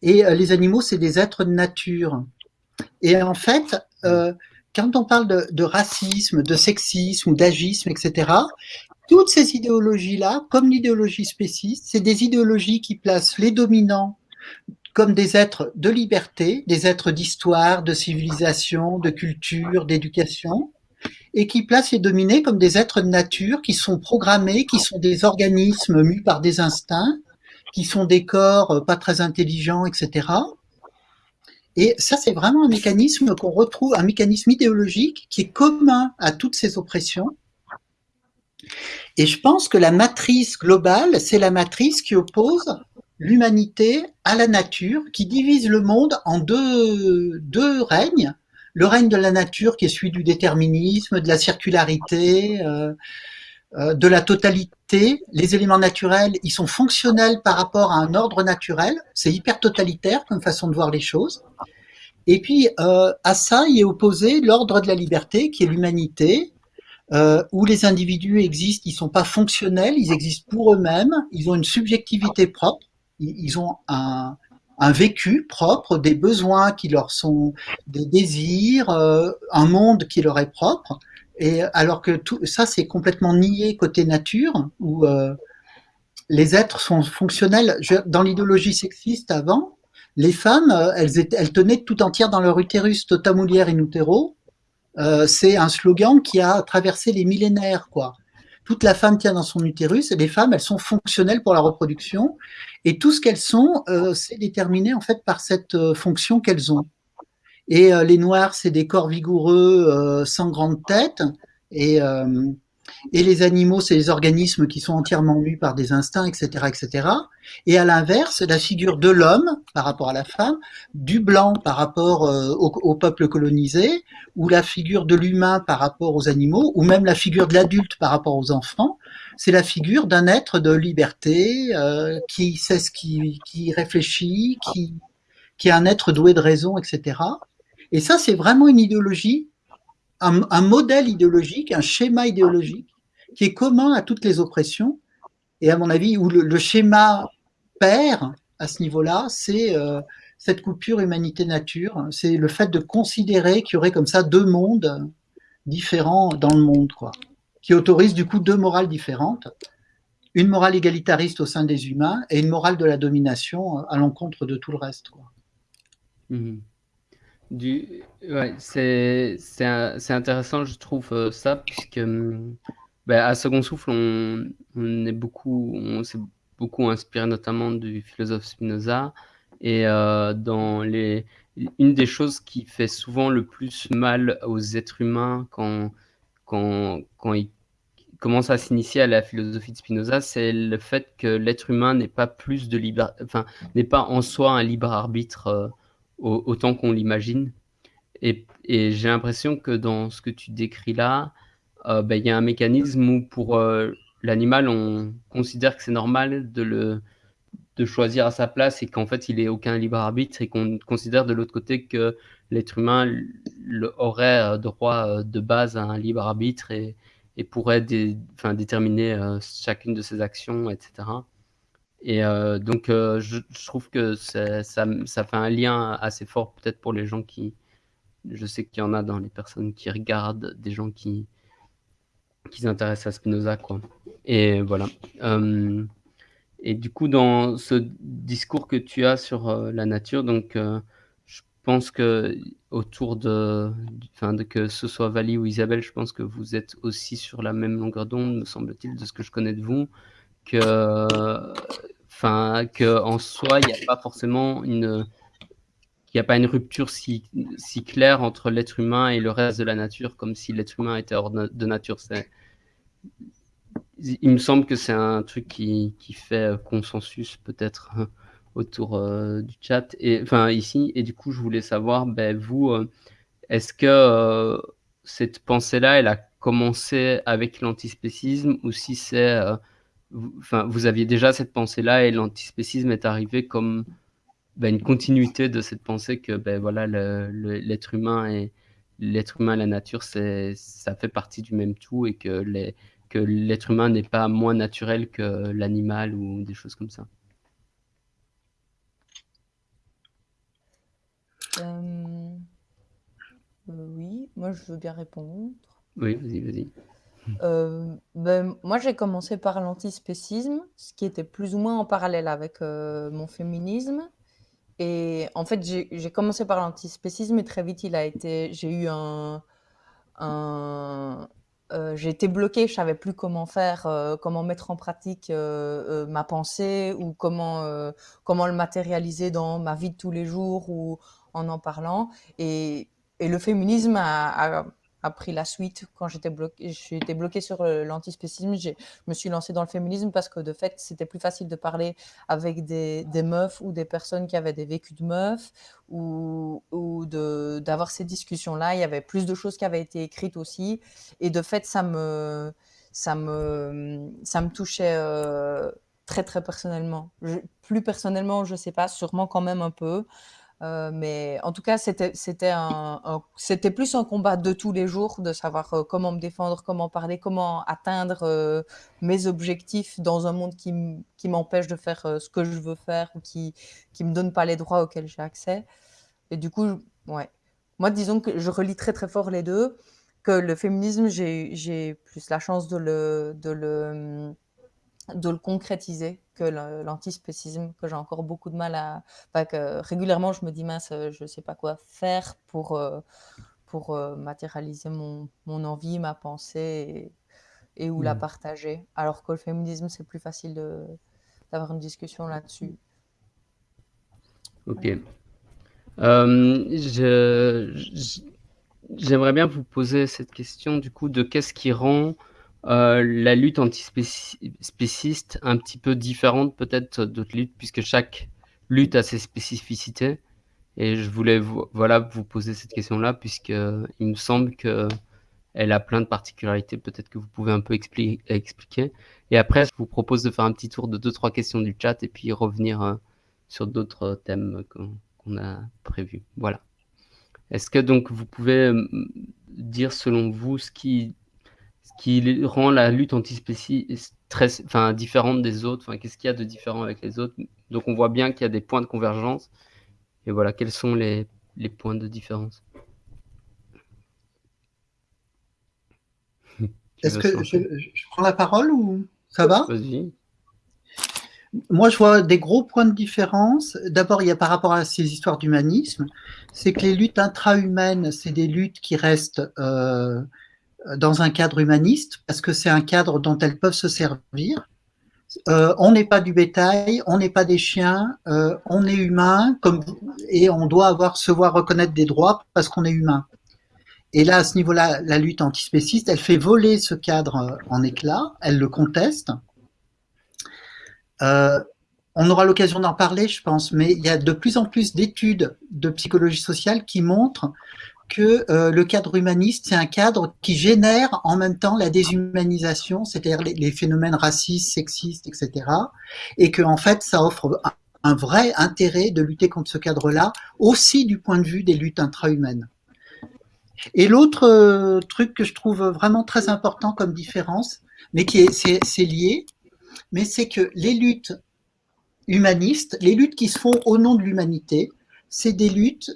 et les animaux, c'est des êtres de nature et en fait, quand on parle de, racisme, de sexisme d'agisme, etc., toutes ces idéologies-là, comme l'idéologie spéciste, c'est des idéologies qui placent les dominants comme des êtres de liberté, des êtres d'histoire, de civilisation, de culture, d'éducation, et qui placent les dominés comme des êtres de nature qui sont programmés, qui sont des organismes mus par des instincts, qui sont des corps pas très intelligents, etc. Et ça, c'est vraiment un mécanisme qu'on retrouve, un mécanisme idéologique qui est commun à toutes ces oppressions. Et je pense que la matrice globale, c'est la matrice qui oppose l'humanité à la nature, qui divise le monde en deux, deux règnes. Le règne de la nature qui est celui du déterminisme, de la circularité, euh, de la totalité. Les éléments naturels, ils sont fonctionnels par rapport à un ordre naturel. C'est hyper totalitaire comme façon de voir les choses. Et puis euh, à ça, il est opposé l'ordre de la liberté, qui est l'humanité, euh, où les individus existent, ils sont pas fonctionnels, ils existent pour eux-mêmes, ils ont une subjectivité propre, ils ont un, un vécu propre, des besoins qui leur sont, des désirs, euh, un monde qui leur est propre. Et alors que tout ça, c'est complètement nié côté nature, où euh, les êtres sont fonctionnels. Dans l'idéologie sexiste avant, les femmes, euh, elles, étaient, elles tenaient tout entière dans leur utérus, tota mulier in utero. Euh, c'est un slogan qui a traversé les millénaires, quoi. Toute la femme tient dans son utérus et les femmes, elles sont fonctionnelles pour la reproduction et tout ce qu'elles sont, euh, c'est déterminé en fait par cette euh, fonction qu'elles ont. Et euh, les noirs, c'est des corps vigoureux euh, sans grande tête et et les animaux, c'est les organismes qui sont entièrement mus par des instincts, etc., etc. Et à l'inverse, la figure de l'homme par rapport à la femme, du blanc par rapport euh, au, peuple colonisé, ou la figure de l'humain par rapport aux animaux, ou même la figure de l'adulte par rapport aux enfants, c'est la figure d'un être de liberté euh, qui sait ce qui, réfléchit, qui est un être doué de raison, etc. Et ça, c'est vraiment une idéologie un, modèle idéologique, un schéma idéologique qui est commun à toutes les oppressions. Et à mon avis, où le, schéma perd à ce niveau-là, c'est euh, cette coupure humanité-nature. C'est le fait de considérer qu'il y aurait comme ça deux mondes différents dans le monde, quoi, qui autorise du coup deux morales différentes. Une morale égalitariste au sein des humains et une morale de la domination à l'encontre de tout le reste. Quoi. Mmh ouais, c'est, c'est, intéressant, je trouve, euh, ça, puisque bah, à Second Souffle, on, on est beaucoup, on s'est beaucoup inspiré notamment du philosophe Spinoza. Et euh, dans les, une des choses qui fait souvent le plus mal aux êtres humains quand, quand, quand ils commencent à s'initier à la philosophie de Spinoza, c'est le fait que l'être humain n'est pas plus de libre, enfin, n'est pas en soi un libre arbitre. Euh, autant qu'on l'imagine. Et, j'ai l'impression que dans ce que tu décris là, euh, ben, il y a un mécanisme où pour euh, l'animal, on considère que c'est normal de le de choisir à sa place et qu'en fait il n'ait aucun libre arbitre et qu'on considère de l'autre côté que l'être humain aurait euh, droit de base à un libre arbitre et pourrait déterminer chacune de ses actions, etc. Et euh, donc, euh, je, trouve que ça, ça, fait un lien assez fort, peut-être pour les gens qui. Je sais qu'il y en a dans les personnes qui regardent, des gens qui, qui s'intéressent à Spinoza, quoi. Et voilà. Euh, et du coup, dans ce discours que tu as sur la nature, donc je pense que autour de, enfin, que ce soit Vali ou Isabelle, je pense que vous êtes aussi sur la même longueur d'onde, me semble-t-il, de ce que je connais de vous, que, enfin, que en soi, il n'y a pas forcément une, il a pas une rupture si, claire entre l'être humain et le reste de la nature, comme si l'être humain était hors de nature. Il me semble que c'est un truc qui, qui fait consensus peut-être autour euh, du chat et enfin ici et du coup je voulais savoir ben vous euh, est-ce que euh, cette pensée là elle a commencé avec l'antispécisme ou si c'est vous aviez déjà cette pensée là et l'antispécisme est arrivé comme ben, une continuité de cette pensée que ben voilà l'être humain et l'être humain et la nature ça fait partie du même tout et que les que l'être humain n'est pas moins naturel que l'animal ou des choses comme ça euh, euh, Oui, moi je veux bien répondre. Oui, vas-y, vas-y. Euh, ben, moi j'ai commencé par l'antispécisme, ce qui était plus ou moins en parallèle avec mon féminisme. Et en fait, j'ai commencé par l'antispécisme et très vite, il a été, j'ai eu un, euh, j'ai été bloquée, je savais plus comment faire, euh, comment mettre en pratique euh, ma pensée ou comment comment le matérialiser dans ma vie de tous les jours ou en en parlant. Et, le féminisme a pris la suite quand j'étais bloquée. J'étais bloquée sur euh, l'antispécisme. Je me suis lancée dans le féminisme parce que de fait, c'était plus facile de parler avec des, des, meufs ou des personnes qui avaient des vécus de meufs ou, ou d'avoir ces discussions-là. Il y avait plus de choses qui avaient été écrites aussi. Et de fait, ça me, ça me, ça me touchait. Euh, très très personnellement. plus personnellement, je sais pas, sûrement quand même un peu. Euh, mais en tout cas, c'était plus un combat de tous les jours, de savoir euh, comment me défendre, comment parler, comment atteindre euh, mes objectifs dans un monde qui m'empêche de faire ce que je veux faire ou qui qui me donne pas les droits auxquels j'ai accès. Et du coup, ouais. Moi, disons que je relis très très fort les deux. Que le féminisme, j'ai j'ai plus la chance de le de le de le concrétiser que l'antispécisme, que j'ai encore beaucoup de mal à... que régulièrement, je me dis, mince, je ne sais pas quoi faire pour, euh, pour euh, matérialiser mon, mon, envie, ma pensée et, et ou la mmh. partager. Alors que le féminisme, c'est plus facile d'avoir une discussion là-dessus. Ok. Euh, j'aimerais bien vous poser cette question du coup de qu'est-ce qui rend euh, la lutte antispéciste un petit peu différente peut-être d'autres luttes, puisque chaque lutte a ses spécificités. Et je voulais vous, voilà, vous poser cette question-là, puisque il me semble que elle a plein de particularités, peut-être que vous pouvez un peu expliquer. Et après, je vous propose de faire un petit tour de deux, trois questions du chat et puis revenir euh, sur d'autres thèmes qu'on a prévus. Voilà. Est-ce que donc vous pouvez dire selon vous ce qui qui rend la lutte antispéciste très, enfin, différente des autres enfin, Qu'est-ce qu'il y a de différent avec les autres? Donc on voit bien qu'il y a des points de convergence. Et voilà, quels sont les, les points de différence? Est-ce que je, je, prends la parole ou ça va? Vas-y. Moi, je vois des gros points de différence. D'abord, il y a par rapport à ces histoires d'humanisme, c'est que les luttes intra-humaines, c'est des luttes qui restent euh, dans un cadre humaniste, parce que c'est un cadre dont elles peuvent se servir. Euh, on n'est pas du bétail, on n'est pas des chiens, euh, on est humain, et on doit avoir se voir reconnaître des droits parce qu'on est humain. Et là, à ce niveau-là, la lutte antispéciste, elle fait voler ce cadre en éclats, elle le conteste. Euh, on aura l'occasion d'en parler, je pense, mais il y a de plus en plus d'études de psychologie sociale qui montrent que euh, le cadre humaniste, c'est un cadre qui génère en même temps la déshumanisation, c'est-à-dire les, phénomènes racistes, sexistes, etc. Et que en fait, ça offre un, vrai intérêt de lutter contre ce cadre-là, aussi du point de vue des luttes intra-humaines. Et l'autre euh, truc que je trouve vraiment très important comme différence, mais qui est, c'est lié, mais c'est que les luttes humanistes, les luttes qui se font au nom de l'humanité, c'est des luttes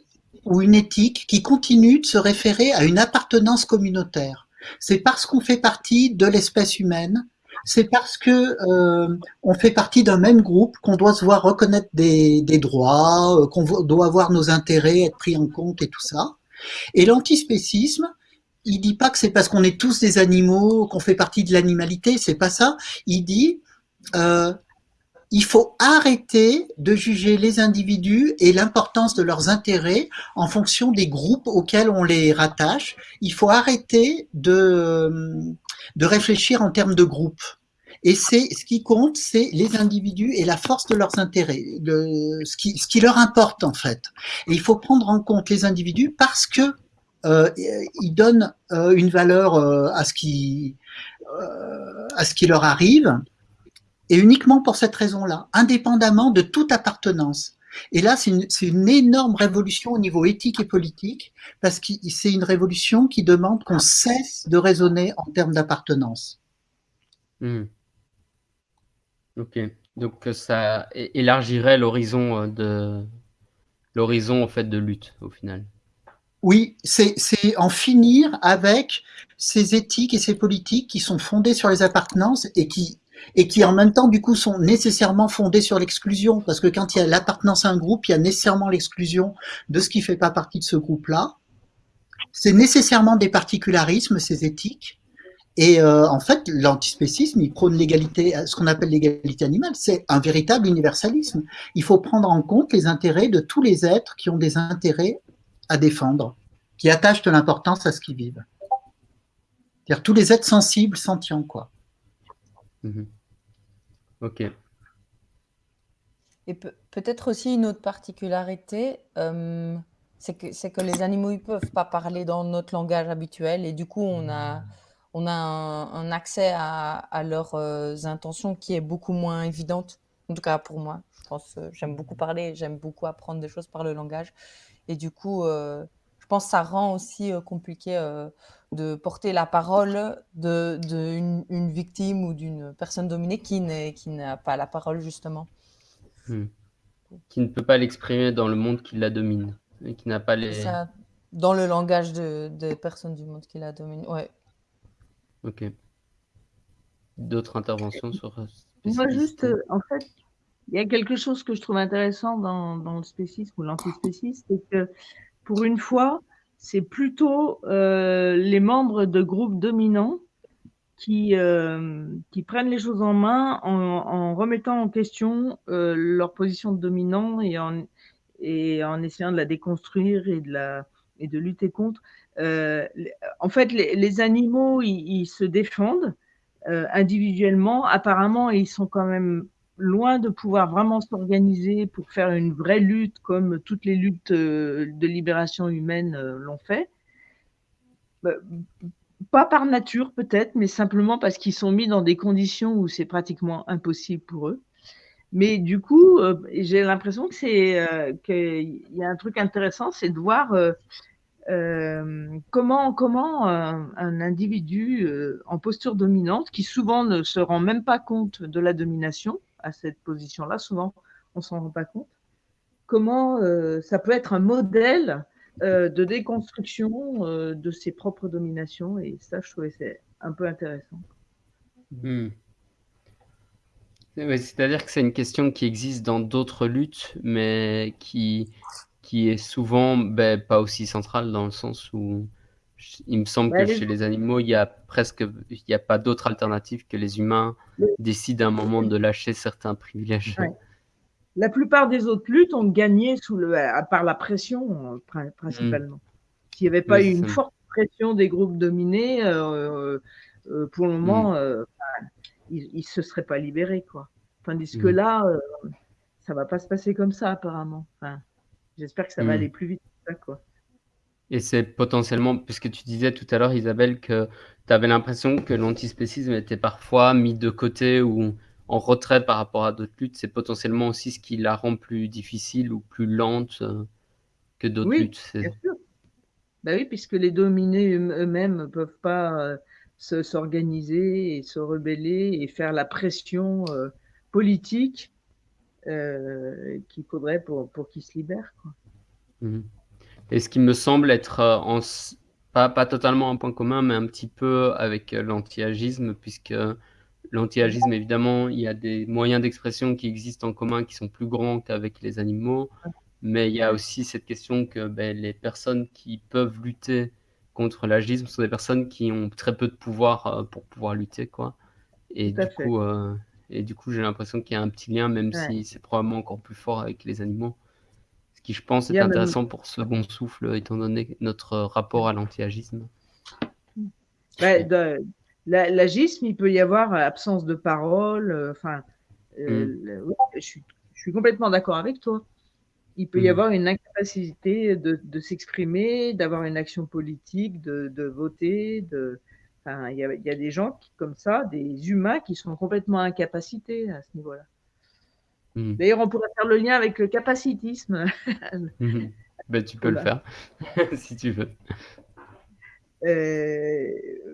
ou une éthique qui continue de se référer à une appartenance communautaire. C'est parce qu'on fait partie de l'espèce humaine, c'est parce que euh, on fait partie d'un même groupe, qu'on doit se voir reconnaître des, des droits, euh, qu'on doit avoir nos intérêts, être pris en compte et tout ça. Et l'antispécisme, il dit pas que c'est parce qu'on est tous des animaux, qu'on fait partie de l'animalité, c'est pas ça. Il dit euh, il faut arrêter de juger les individus et l'importance de leurs intérêts en fonction des groupes auxquels on les rattache. Il faut arrêter de, de réfléchir en termes de groupes. Et c'est ce qui compte, c'est les individus et la force de leurs intérêts, ce, qui, ce qui leur importe en fait. Il faut prendre en compte les individus parce que euh, ils donnent euh, une valeur euh, à ce qui à ce qui leur arrive et uniquement pour cette raison-là, indépendamment de toute appartenance. Et là, c'est une, une, énorme révolution au niveau éthique et politique, parce que c'est une révolution qui demande qu'on cesse de raisonner en termes d'appartenance. Mmh. Ok, donc ça élargirait l'horizon euh, de l'horizon en fait de lutte au final. Oui, c'est en finir avec ces éthiques et ces politiques qui sont fondées sur les appartenances et qui et qui en même temps du coup sont nécessairement fondées sur l'exclusion parce que quand il y a l'appartenance à un groupe, il y a nécessairement l'exclusion de ce qui fait pas partie de ce groupe-là. C'est nécessairement des particularismes ces éthiques et euh, en fait l'antispécisme il prône l'égalité, ce qu'on appelle l'égalité animale, c'est un véritable universalisme. Il faut prendre en compte les intérêts de tous les êtres qui ont des intérêts à défendre, qui attachent de l'importance à ce qu'ils vivent. C'est-à-dire tous les êtres sensibles, sentients quoi. Mmh ok. Et peut-être aussi une autre particularité, euh, c'est que, les animaux ne peuvent pas parler dans notre langage habituel et du coup on a, on a un, accès à, leurs euh, intentions qui est beaucoup moins évidente, en tout cas pour moi. Je pense euh, j'aime beaucoup parler, j'aime beaucoup apprendre des choses par le langage et du coup je pense que ça rend aussi compliqué de porter la parole d'une de, une, victime ou d'une personne dominée qui n'a pas la parole, justement. Hmm. Qui ne peut pas l'exprimer dans le monde qui la domine. Et qui n'a pas les... Ça, dans le langage de, de, personnes du monde qui la domine, ouais. Ok. D'autres interventions sur... Moi, juste, euh, en fait, il y a quelque chose que je trouve intéressant dans, dans le spécisme ou l'antispécisme, c'est que pour une fois, c'est plutôt euh, les membres de groupes dominants qui, euh, qui prennent les choses en main en, remettant en question euh, leur position de dominant et en, et en essayant de la déconstruire et de, la, et de lutter contre. En fait, les, animaux, ils, se défendent individuellement. Apparemment, ils sont quand même loin de pouvoir vraiment s'organiser pour faire une vraie lutte comme toutes les luttes euh, de libération humaine euh, l'ont fait. Bah, pas par nature peut-être, mais simplement parce qu'ils sont mis dans des conditions où c'est pratiquement impossible pour eux. Mais du coup, euh, j'ai l'impression que c'est qu'il y a un truc intéressant, c'est de voir comment comment un, individu en posture dominante, qui souvent ne se rend même pas compte de la domination, à cette position-là. Souvent, on s'en rend pas compte. Comment euh, ça peut être un modèle euh, de déconstruction euh, de ses propres dominations et ça, je trouvais c'est un peu intéressant. Hmm. C'est-à-dire que c'est une question qui existe dans d'autres luttes, mais qui, qui est souvent ben, pas aussi centrale dans le sens où il me semble que chez les animaux, il y a presque, il n'y a pas d'autre alternative que les humains décident à un moment de lâcher certains privilèges. La plupart des autres luttes ont gagné sous le, par la pression principalement. Mm. S'il n'y avait pas eu une forte pression des groupes dominés, euh, euh, pour le moment, mm. euh, ils ne se seraient pas libérés. Quoi. Tandis que mm. là, euh, ça ne va pas se passer comme ça apparemment. Enfin, J'espère que ça va aller plus vite. Ça, quoi. Et c'est potentiellement, puisque tu disais tout à l'heure, Isabelle, que tu avais l'impression que l'antispécisme était parfois mis de côté ou en retrait par rapport à d'autres luttes. C'est potentiellement aussi ce qui la rend plus difficile ou plus lente euh, que d'autres oui, luttes. Bien sûr. Bah oui, puisque les dominés eux-mêmes ne peuvent pas euh, s'organiser et se rebeller et faire la pression euh, politique euh, qu'il faudrait pour, pour qu'ils se libèrent. Quoi. Mmh. Et ce qui me semble être euh, en, pas, pas totalement un point commun, mais un petit peu avec euh, l'anti-agisme, puisque l'anti-agisme, évidemment, il y a des moyens d'expression qui existent en commun qui sont plus grands qu'avec les animaux, mais il y a aussi cette question que ben, les personnes qui peuvent lutter contre l'agisme sont des personnes qui ont très peu de pouvoir euh, pour pouvoir lutter, quoi. Et du coup, euh, et du coup, j'ai l'impression qu'il y a un petit lien, même si c'est probablement encore plus fort avec les animaux. Qui, je pense, est intéressant pour ce bon souffle, étant donné notre rapport à l'anti-agisme. Bah, l'agisme, il peut y avoir absence de parole. Euh, enfin, euh, mm. je, suis, je, suis, complètement d'accord avec toi. Il peut y mm. avoir une incapacité de, de s'exprimer, d'avoir une action politique, de, de voter. De, il, y a, il y a des gens qui, comme ça, des humains qui sont complètement incapacités à ce niveau-là. Mm. D'ailleurs, on pourrait faire le lien avec le capacitisme. ben, tu peux le faire, si tu veux. Euh,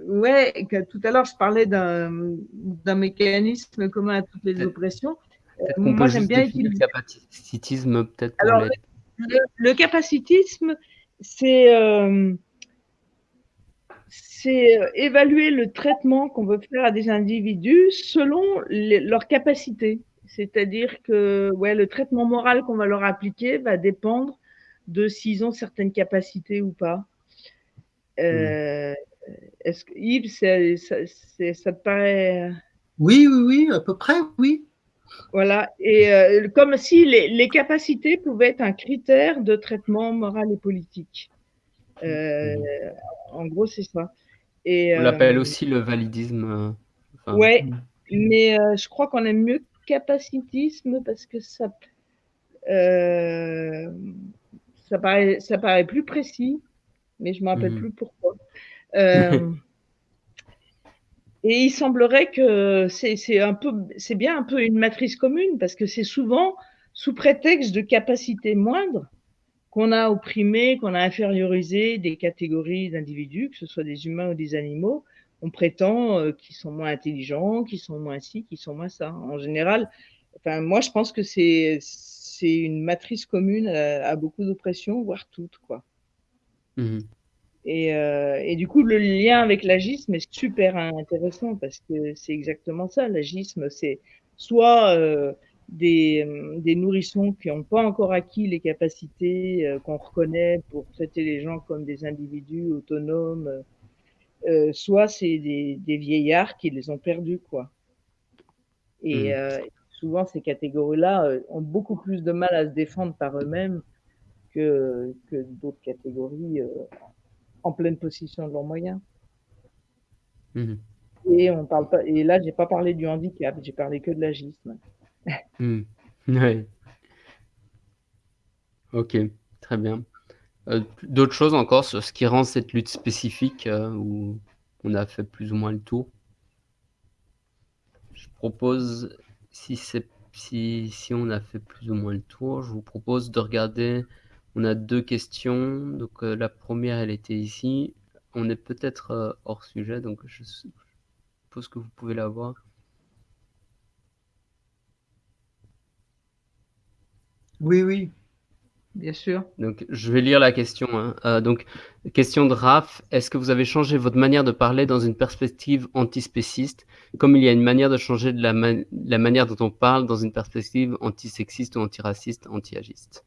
ouais, que tout à l'heure, je parlais d'un mécanisme commun à toutes les oppressions. Euh, moi, j'aime bien utiliser le capacitisme, peut-être. Alors, le, capacitisme, c'est euh, c'est évaluer le traitement qu'on veut faire à des individus selon leurs capacités. C'est-à-dire que ouais, le traitement moral qu'on va leur appliquer va dépendre de s'ils ont certaines capacités ou pas. Euh, est-ce que Yves, ça, te paraît. Oui, oui, oui, à peu près, oui. Voilà, et euh, comme si les, capacités pouvaient être un critère de traitement moral et politique. Euh, en gros, c'est ça. Et, On l'appelle aussi le validisme. Enfin... Ouais, mais je crois qu'on aime mieux capacitisme parce que ça, ça, paraît, ça paraît plus précis mais je ne me rappelle mhm. plus pourquoi. Euh, et il semblerait que c'est un peu, c'est bien un peu une matrice commune parce que c'est souvent sous prétexte de capacité moindre qu'on a opprimé, qu'on a infériorisé des catégories d'individus, que ce soit des humains ou des animaux. On prétend euh, qu'ils sont moins intelligents, qu'ils sont moins ci, qu'ils sont moins ça. En général, enfin, moi, je pense que c'est une matrice commune à, à beaucoup d'oppressions, voire toutes, quoi. Mmh et, euh, et, du coup, le lien avec l'agisme est super intéressant parce que c'est exactement ça. L'agisme, c'est soit euh, des, des, nourrissons qui n'ont pas encore acquis les capacités euh, qu'on reconnaît pour traiter les gens comme des individus autonomes, euh, soit c'est des, des, vieillards qui les ont perdus, quoi. Et mmh. souvent, ces catégories-là ont beaucoup plus de mal à se défendre par eux-mêmes que, que d'autres catégories euh, en pleine possession de leurs moyens. Mhm. Et on parle pas. Et là, j'ai pas parlé du handicap, j'ai parlé que de l'agisme. Mhm. Oui. Ok, très bien. Euh, d'autres choses encore sur ce qui rend cette lutte spécifique euh, où on a fait plus ou moins le tour? Je propose, si, si, si on a fait plus ou moins le tour, je vous propose de regarder on a deux questions. Donc euh, la première, elle était ici. On est peut-être hors sujet, donc je suppose que vous pouvez la voir. Oui, oui. Bien sûr. Donc, je vais lire la question. Hein. Euh, donc, question de Raph. Est-ce que vous avez changé votre manière de parler dans une perspective antispéciste, comme il y a une manière de changer de la, la manière dont on parle dans une perspective antisexiste ou antiraciste, anti-agiste?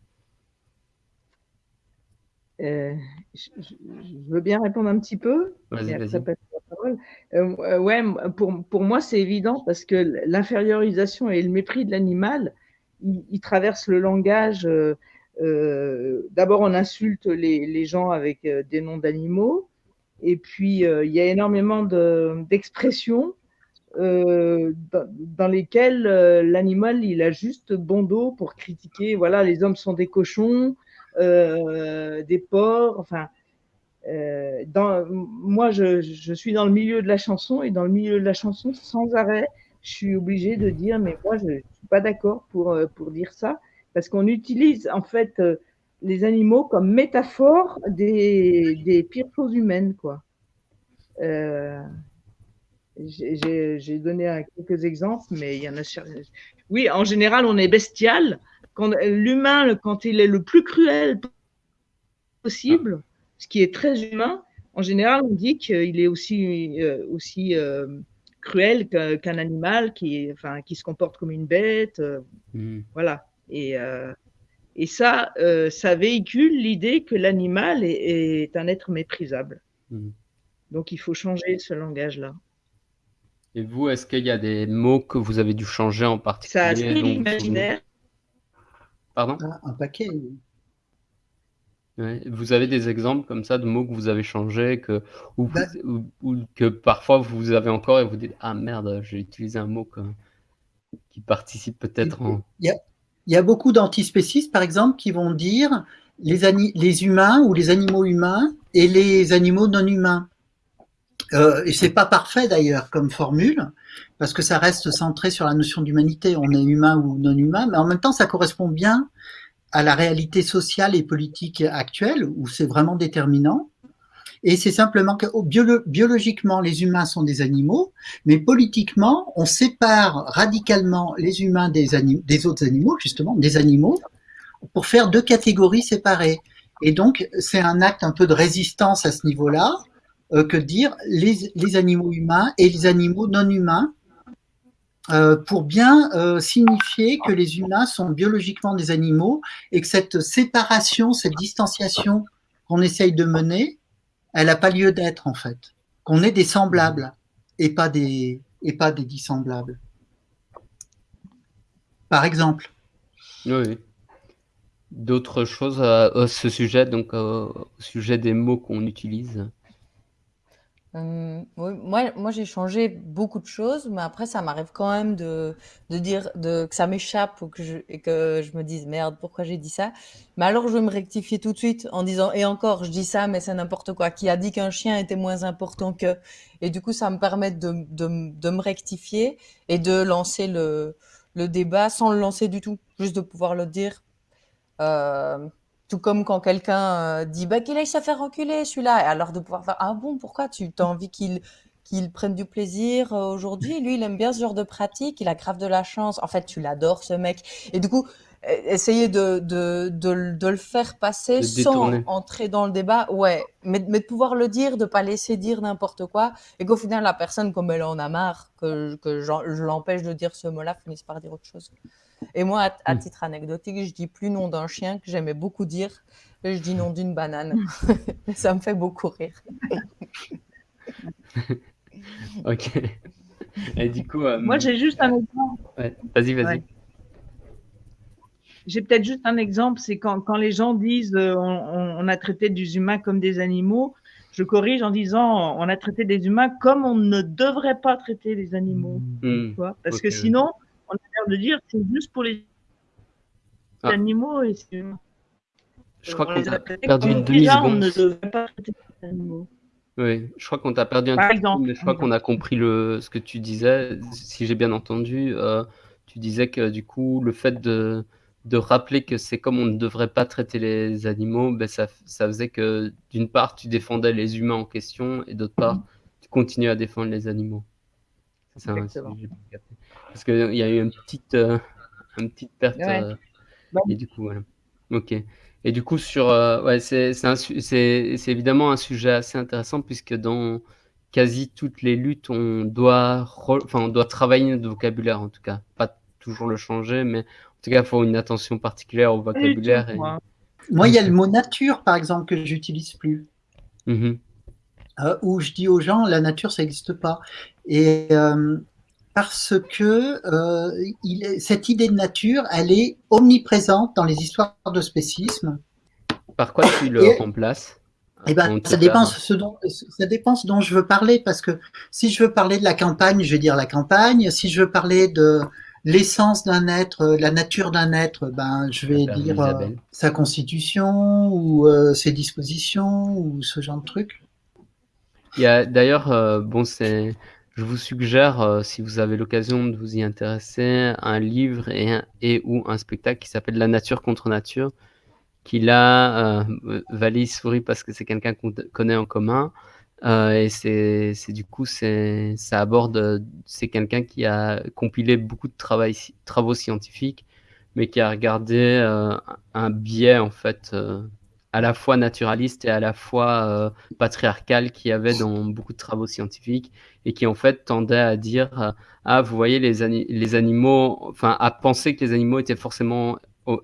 Euh, je, veux bien répondre un petit peu. Vas-y, vas-y. Euh, ouais, pour, pour moi, c'est évident parce que l'infériorisation et le mépris de l'animal, ils, traversent le langage. Euh, D'abord, on insulte les, gens avec euh, des noms d'animaux. Et puis, euh, il y a énormément d'expressions dans, lesquelles l'animal, il a juste bon dos pour critiquer. Voilà, les hommes sont des cochons. Des porcs, enfin. Moi, je, suis dans le milieu de la chanson et dans le milieu de la chanson, sans arrêt, je suis obligée de dire, mais moi, je ne suis pas d'accord pour, pour dire ça, parce qu'on utilise en fait les animaux comme métaphore des, des pires choses humaines, quoi. Euh, J'ai donné quelques exemples, mais il y en a. Oui, en général, on est bestial l'humain, quand il est le plus cruel possible, ce qui est très humain, en général, on dit qu'il est aussi, euh, aussi euh, cruel qu'un animal qui, enfin, qui se comporte comme une bête. Mmh. Voilà. Et, et ça, ça véhicule l'idée que l'animal est, un être méprisable. Mmh. Donc il faut changer ce langage-là. Et vous, est-ce qu'il y a des mots que vous avez dû changer en particulier Ça l'imaginaire. Pardon? Ah, Un paquet. Vous avez des exemples comme ça de mots que vous avez changés que, ou, bah que parfois vous avez encore et vous dites Ah merde, j'ai utilisé un mot qui participe peut-être en. Il y a, beaucoup d'antispécistes, par exemple, qui vont dire les, les humains ou les animaux humains et les animaux non humains. Euh, et c'est pas parfait d'ailleurs comme formule, parce que ça reste centré sur la notion d'humanité. On est humain ou non humain, mais en même temps, ça correspond bien à la réalité sociale et politique actuelle, où c'est vraiment déterminant. Et c'est simplement que oh, biologiquement, les humains sont des animaux, mais politiquement, on sépare radicalement les humains des, autres animaux, justement, des animaux, pour faire deux catégories séparées. Et donc, c'est un acte un peu de résistance à ce niveau-là, euh, que dire les, les, animaux humains et les animaux non humains, euh, pour bien euh, signifier que les humains sont biologiquement des animaux et que cette séparation, cette distanciation qu'on essaye de mener, elle n'a pas lieu d'être en fait. Qu'on est des semblables et pas des, et pas des dissemblables. Par exemple. Oui. D'autres choses à, ce sujet, donc au sujet des mots qu'on utilise Hum, moi moi j'ai changé beaucoup de choses, mais après ça m'arrive quand même de de dire de que ça m'échappe et que je me dise: «Merde, pourquoi j'ai dit ça?» mais alors je vais me rectifier tout de suite en disant: «Et encore, je dis ça, mais c'est n'importe quoi. Qui a dit qu'un chien était moins important que?» et du coup, ça me permet de de de me rectifier et de lancer le le débat sans le lancer du tout, juste de pouvoir le dire, euh, tout comme quand quelqu'un euh, dit bah, qu'il aille se faire reculer celui-là, alors de pouvoir faire ah bon pourquoi tu as envie qu'il qu'il prenne du plaisir euh, aujourd'hui? Lui il aime bien ce genre de pratique, il a grave de la chance, en fait tu l'adores ce mec. Et du coup e, essayer de de, de, de le faire passer sans entrer dans le débat, ouais, mais, mais de pouvoir le dire, de pas laisser dire n'importe quoi. Et qu'au final la personne comme elle en a marre que que je l'empêche de dire ce mot-là finisse par dire autre chose. Et moi, à, hmm. titre anecdotique, je dis plus nom d'un chien que j'aimais beaucoup dire, je dis nom d'une banane. ça me fait beaucoup rire. ok. Et du coup, euh, moi j'ai juste un exemple. Vas-y, vas-y. J'ai peut-être juste un exemple, c'est quand, quand, les gens disent euh, on, a traité des humains comme des animaux, je corrige en disant on a traité des humains comme on ne devrait pas traiter les animaux. Hmm. Parce que sinon, on a l'air de dire c'est juste pour les ah. animaux et c'est Je crois qu'on a perdu une demi-seconde. ne devrait pas traiter les animaux. Oui, je crois qu'on t'a perdu un petit peu, mais je crois qu'on a compris le, ce que tu disais. Si j'ai bien entendu, euh, tu disais que du coup, le fait de, de rappeler que c'est comme on ne devrait pas traiter les animaux, ben ça, ça faisait que d'une part, tu défendais les humains en question et d'autre part, tu continues à défendre les animaux. C'est ça, parce qu'il y a eu une petite, euh, une petite perte. Euh, et du coup, voilà. Ok. Et du coup, sur, euh, ouais, c'est évidemment un sujet assez intéressant puisque dans quasi toutes les luttes, on doit, enfin, on doit travailler notre vocabulaire en tout cas. Pas toujours le changer, mais en tout cas, il faut une attention particulière au vocabulaire. Moi, il y a le mot nature, par exemple, que j'utilise plus. Mmh où je dis aux gens, la nature, ça n'existe pas. Et parce que euh, il cette idée de nature, elle est omniprésente dans les histoires de spécisme. Par quoi tu le remplaces eh ben, ça dépend, ce dont, ça dépend ce dont je veux parler, parce que si je veux parler de la campagne, je vais dire la campagne. Si je veux parler de l'essence d'un être, la nature d'un être, ben, je vais dire euh, sa constitution ou euh, ses dispositions ou ce genre de truc. Il y a d'ailleurs, bon, c'est je vous suggère, euh, si vous avez l'occasion de vous y intéresser, un livre et, et ou un spectacle qui s'appelle La nature contre nature, qui là, euh, Valis sourit parce que c'est quelqu'un qu'on connaît en commun. Euh, et c'est du coup, c'est ça aborde, c'est quelqu'un qui a compilé beaucoup de travail, travaux scientifiques, mais qui a regardé euh, un biais en fait à la fois naturaliste et à la fois euh, patriarcal qu'il y avait dans beaucoup de travaux scientifiques et qui en fait tendait à dire euh, ah vous voyez les, animaux enfin à penser que les animaux étaient forcément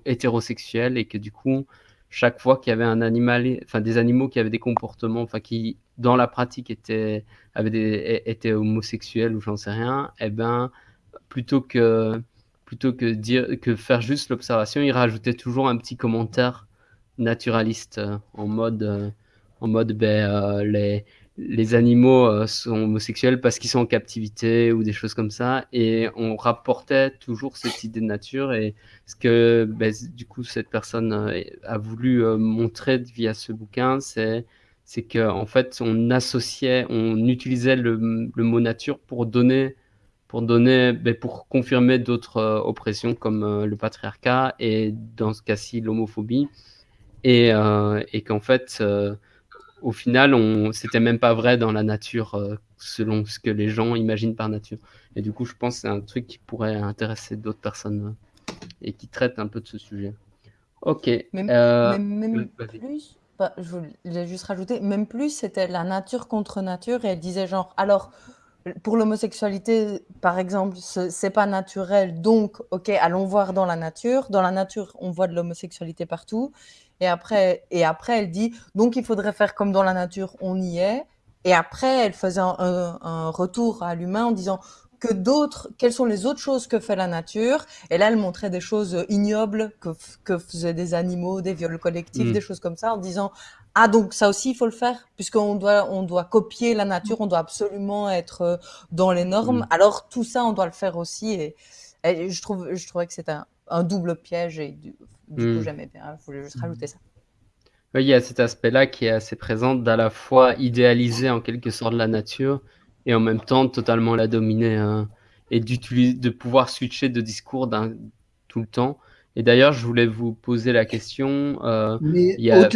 hétérosexuels et que du coup chaque fois qu'il y avait un animal enfin des animaux qui avaient des comportements enfin qui dans la pratique étaient avaient homosexuels ou j'en sais rien et eh ben plutôt que plutôt que dire que faire juste l'observation il rajoutait toujours un petit commentaire naturaliste euh, en mode, euh, en mode ben, euh, les, les animaux sont homosexuels parce qu'ils sont en captivité ou des choses comme ça. Et on rapportait toujours cette idée de nature. Et ce que ben, du coup cette personne a voulu montrer via ce bouquin, c'est c'est qu'en en fait on associait, on utilisait le, le, mot nature pour donner pour donner, ben, pour confirmer d'autres oppressions comme le patriarcat et dans ce cas-ci l'homophobie et, euh, et qu'en fait, euh, au final, on c'était même pas vrai dans la nature euh, selon ce que les gens imaginent par nature. Et du coup, je pense que c'est un truc qui pourrait intéresser d'autres personnes et qui traite un peu de ce sujet. Ok. Même, même, plus, bah, je voulais juste rajouter, même plus, c'était la nature contre nature et elle disait genre, alors, pour l'homosexualité, par exemple, c'est pas naturel, donc, ok, allons voir dans la nature. Dans la nature, on voit de l'homosexualité partout. Et après, et après, elle dit, donc il faudrait faire comme dans la nature, on y est. Et après, elle faisait un, retour à l'humain en disant que d'autres, quelles sont les autres choses que fait la nature. Et là, elle montrait des choses ignobles que, que faisaient des animaux, des viols collectifs, mm. des choses comme ça, en disant, ah donc ça aussi il faut le faire puisqu'on doit on doit copier la nature, on doit absolument être euh, dans les normes. Mm. Alors tout ça on doit le faire aussi et, je trouve je trouvais que c'est un, un, double piège et du, du coup, hmm. j'aimais bien. Je voulais juste rajouter ça. Oui, il y a cet aspect-là qui est assez présent d'à la fois idéaliser en quelque sorte la nature et en même temps totalement la dominer hein, et d'utiliser, de pouvoir switcher de discours tout le temps. Et d'ailleurs, je voulais vous poser la question. Euh, Mais il y a,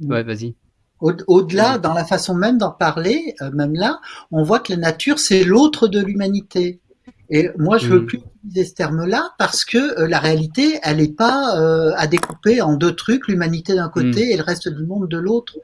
ouais, vas-y. Au-delà, dans la façon même d'en parler, euh, même là, on voit que la nature, c'est l'autre de l'humanité. Et moi, je veux mm. plus utiliser ce terme-là parce que euh, la réalité, elle n'est pas euh, à découper en deux trucs, l'humanité d'un côté mm. et le reste du monde de l'autre.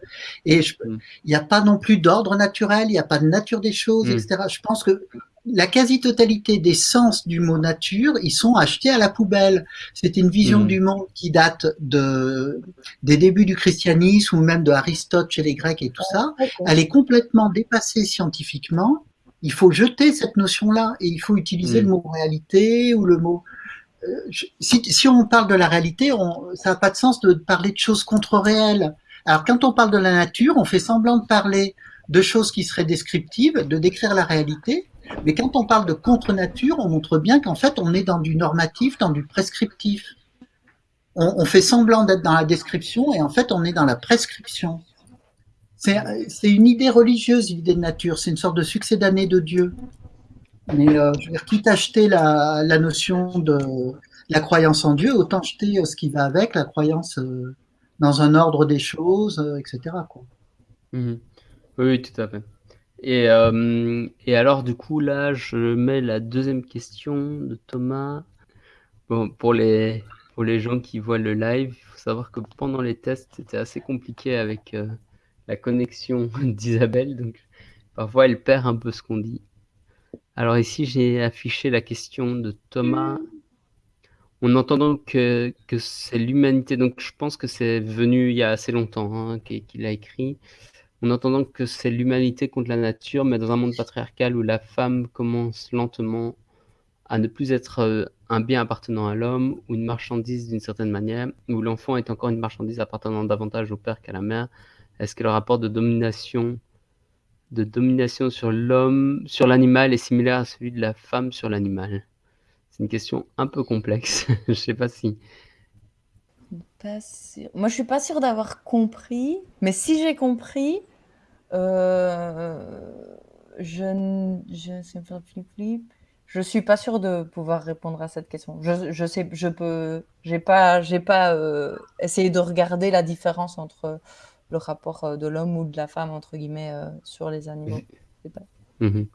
Et mm. il n'y a pas non plus d'ordre naturel, il n'y a pas de nature des choses, etc. Je pense que la quasi-totalité des sens du mot nature, ils sont achetés à la poubelle. C'est une vision du monde qui date de, des débuts du christianisme ou même de Aristote chez les Grecs et tout ça. Elle est complètement dépassée scientifiquement il faut jeter cette notion-là et il faut utiliser le mm. mot réalité ou le mot. Euh, si, on parle de la réalité, ça n'a pas de sens de parler de choses contre-réelles. Alors quand on parle de la nature, on fait semblant de parler de choses qui seraient descriptives, de décrire la réalité. Mais quand on parle de contre-nature, on montre bien qu'en fait, on est dans du normatif, dans du prescriptif. on fait semblant d'être dans la description et en fait, on est dans la prescription. C'est une idée religieuse, l'idée de nature. C'est une sorte de succès d'année de Dieu. Mais euh, je veux dire, quitte à acheter la, notion de la croyance en Dieu, autant acheter euh, ce qui va avec, la croyance euh, dans un ordre des choses, etc. Mhm. Oui, tout à fait. Et, et, alors, du coup, là, je mets la deuxième question de Thomas. Bon, pour les, pour les gens qui voient le live, il faut savoir que pendant les tests, c'était assez compliqué avec la connexion d'Isabelle, donc parfois elle perd un peu ce qu'on dit. Alors ici, j'ai affiché la question de Thomas. En entendant que, que c'est l'humanité, donc je pense que c'est venu il y a assez longtemps hein, qu'il a écrit, en entendant que c'est l'humanité contre la nature, mais dans un monde patriarcal où la femme commence lentement à ne plus être euh, un bien appartenant à l'homme ou une marchandise d'une certaine manière, où l'enfant est encore une marchandise appartenant davantage au père qu'à la mère, est-ce que le rapport de domination, de domination sur l'homme, sur l'animal est similaire à celui de la femme sur l'animal? C'est une question un peu complexe. je ne sais pas si. Moi, je suis pas sûre d'avoir compris, mais si j'ai compris, euh, je, je flip flip. Je suis pas sûre de pouvoir répondre à cette question. Je, je sais, je peux, j'ai pas euh, essayé de regarder la différence entre le rapport euh, de l'homme ou de la femme, entre guillemets, euh, sur les animaux. Mhm.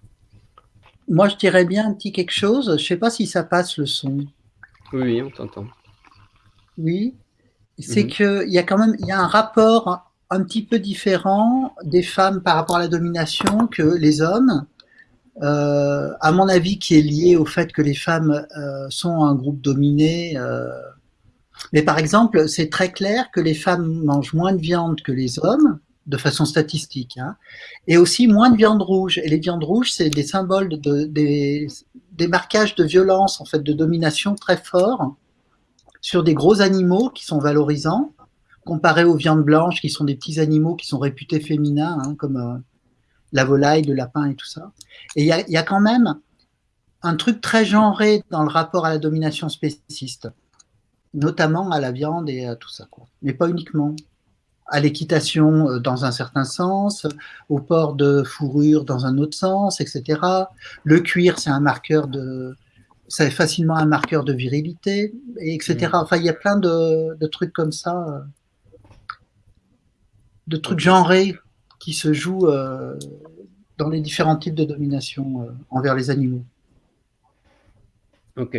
Moi, je dirais bien un petit quelque chose. Je sais pas si ça passe le son. Oui, on t'entend. Oui. c'est Mhm. que il y a quand même il y a un rapport un petit peu différent des femmes par rapport à la domination que les hommes. Euh, à mon avis, qui est lié au fait que les femmes euh, sont un groupe dominé. euh. Mais par exemple, c'est très clair que les femmes mangent moins de viande que les hommes, de façon statistique, hein, et aussi moins de viande rouge. Et les viandes rouges, c'est des symboles de, des, des marquages de violence, en fait, de domination très forts sur des gros animaux qui sont valorisants, comparés aux viandes blanches qui sont des petits animaux qui sont réputés féminins, hein, comme euh, la volaille, le lapin et tout ça. Et il y a, y a, quand même un truc très genré dans le rapport à la domination spéciste, notamment à la viande et à tout ça, quoi. mais pas uniquement. À l'équitation euh, dans un certain sens, au port de fourrure dans un autre sens, etc. Le cuir, c'est un marqueur de, c'est facilement un marqueur de virilité, et etc. Mmh. Enfin, il y a plein de, de trucs comme ça, euh, de trucs genrés qui se jouent euh, dans les différents types de domination euh, envers les animaux. Ok.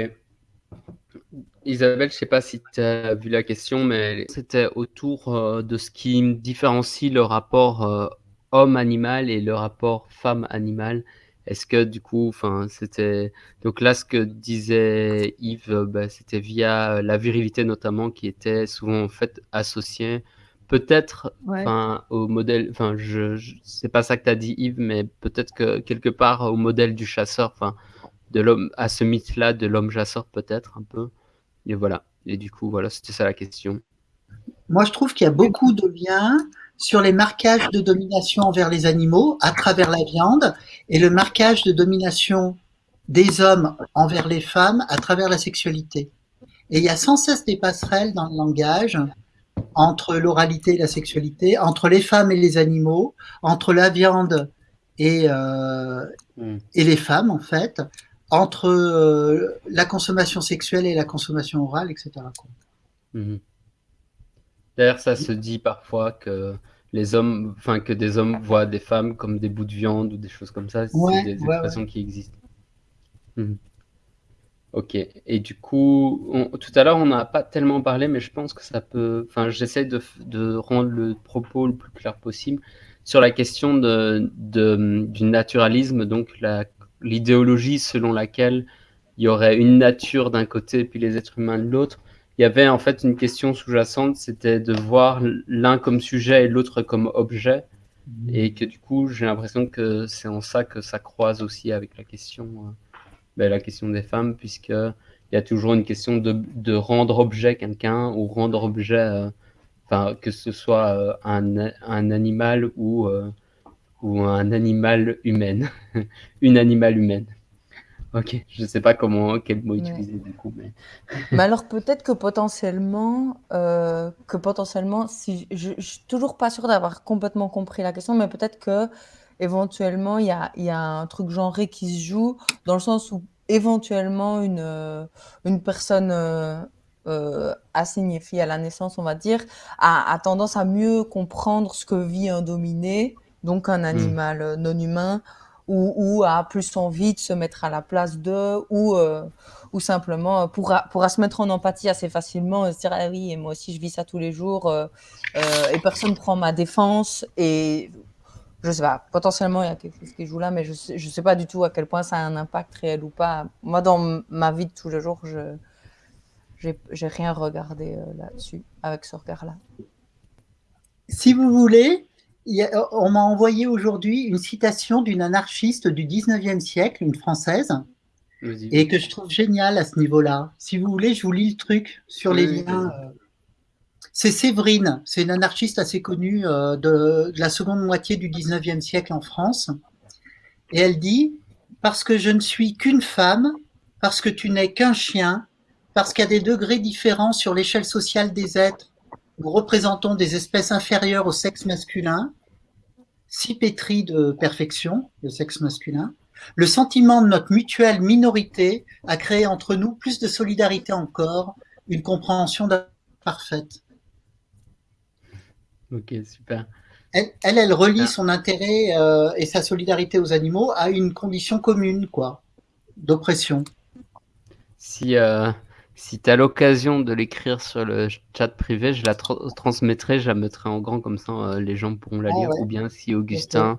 Isabelle, je ne sais pas si tu as vu la question, mais c'était autour euh, de ce qui différencie le rapport euh, homme-animal et le rapport femme-animal. Est-ce que du coup, enfin, c'était donc là ce que disait Yves, bah, c'était via la virilité notamment qui était souvent en fait associée peut-être Ouais. enfin au modèle enfin je, je c'est pas ça que tu as dit Yves mais peut-être que quelque part au modèle du chasseur enfin de l'homme à ce mythe là de l'homme chasseur peut-être un peu et voilà et du coup voilà c'était ça la question Moi, je trouve qu'il y a beaucoup de liens sur les marquages de domination envers les animaux à travers la viande et le marquage de domination des hommes envers les femmes à travers la sexualité. Et il y a sans cesse des passerelles dans le langage entre l'oralité et la sexualité, entre les femmes et les animaux, entre la viande et, euh, Mm. et les femmes, en fait, entre euh, la consommation sexuelle et la consommation orale, etc. Mhm. D'ailleurs, ça se dit parfois que les hommes, enfin que des hommes voient des femmes comme des bouts de viande ou des choses comme ça. C'est Ouais, des ouais, expressions qui existent. Mhm. Ok. Et du coup, on- tout à l'heure, on n'a pas tellement parlé, mais je pense que ça peut. Enfin, j'essaie de, de rendre le propos le plus clair possible sur la question de, de- du naturalisme, donc la- l'idéologie selon laquelle il y aurait une nature d'un côté et puis les êtres humains de l'autre. Il y avait en fait une question sous-jacente, c'était de voir l'un comme sujet et l'autre comme objet, et que du coup, j'ai l'impression que c'est en ça que ça croise aussi avec la question, euh, ben, la question des femmes, puisque il y a toujours une question de, de rendre objet quelqu'un ou rendre objet, euh, enfin que ce soit euh, un, un animal ou euh, ou un animal humain, une animal humaine. Ok, je sais pas comment quel mot Ouais. utiliser du coup, mais Mais alors peut-être que potentiellement, euh, que potentiellement, si je, je suis toujours pas sûre d'avoir complètement compris la question, mais peut-être que éventuellement il y a, y a un truc genré qui se joue dans le sens où éventuellement une euh, une personne euh, euh, assignée fille à la naissance, on va dire, a, a tendance à mieux comprendre ce que vit un dominé, donc un animal euh, non humain, ou, ou a plus envie de se mettre à la place d'eux, ou euh, ou simplement euh, pourra, pourra se mettre en empathie assez facilement et se dire ah oui et moi aussi je vis ça tous les jours euh, euh, et personne prend ma défense et je sais pas potentiellement il y a quelque chose qui joue là mais je sais, je sais pas du tout à quel point ça a un impact réel ou pas. Moi dans ma vie de tous les jours je j'ai rien regardé euh, là-dessus avec ce regard là Si vous voulez, on m'a envoyé aujourd'hui une citation d'une anarchiste du 19e siècle, une française, et que je trouve géniale à ce niveau-là. Si vous voulez, je vous lis le truc sur les Oui, liens. euh. C'est Séverine, c'est une anarchiste assez connue euh, de, de la seconde moitié du 19e siècle en France. Et elle dit Parce que je ne suis qu'une femme, parce que tu n'es qu'un chien, parce qu'à des degrés différents sur l'échelle sociale des êtres, nous représentons des espèces inférieures au sexe masculin, si pétries de perfection, le sexe masculin, le sentiment de notre mutuelle minorité a créé entre nous plus de solidarité encore, une compréhension parfaite. Ok, super. Elle, elle, elle relie Ah. son intérêt euh, et sa solidarité aux animaux à une condition commune, quoi, d'oppression. Si, euh, si tu as l'occasion de l'écrire sur le chat privé, je la transmettrai, je la mettrai en grand, comme ça euh, les gens pourront la ah lire. Ou bien si Augustin,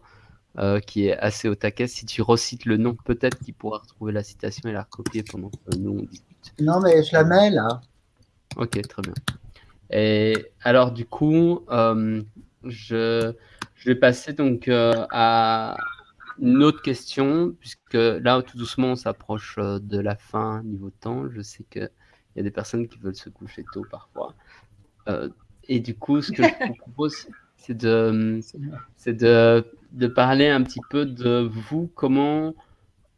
euh, qui est assez au taquet, si tu recites le nom, peut-être qu'il pourra retrouver la citation et la recopier pendant que nous on discute. Non, mais je la mets là. Ok, très bien. Et alors, du coup, euh, je, je, vais passer donc à une autre question, puisque là, tout doucement, on s'approche de la fin niveau temps. Je sais que il y a des personnes qui veulent se coucher tôt parfois. Euh, et du coup, ce que je vous propose, c'est de, c'est de, de, parler un petit peu de vous, comment,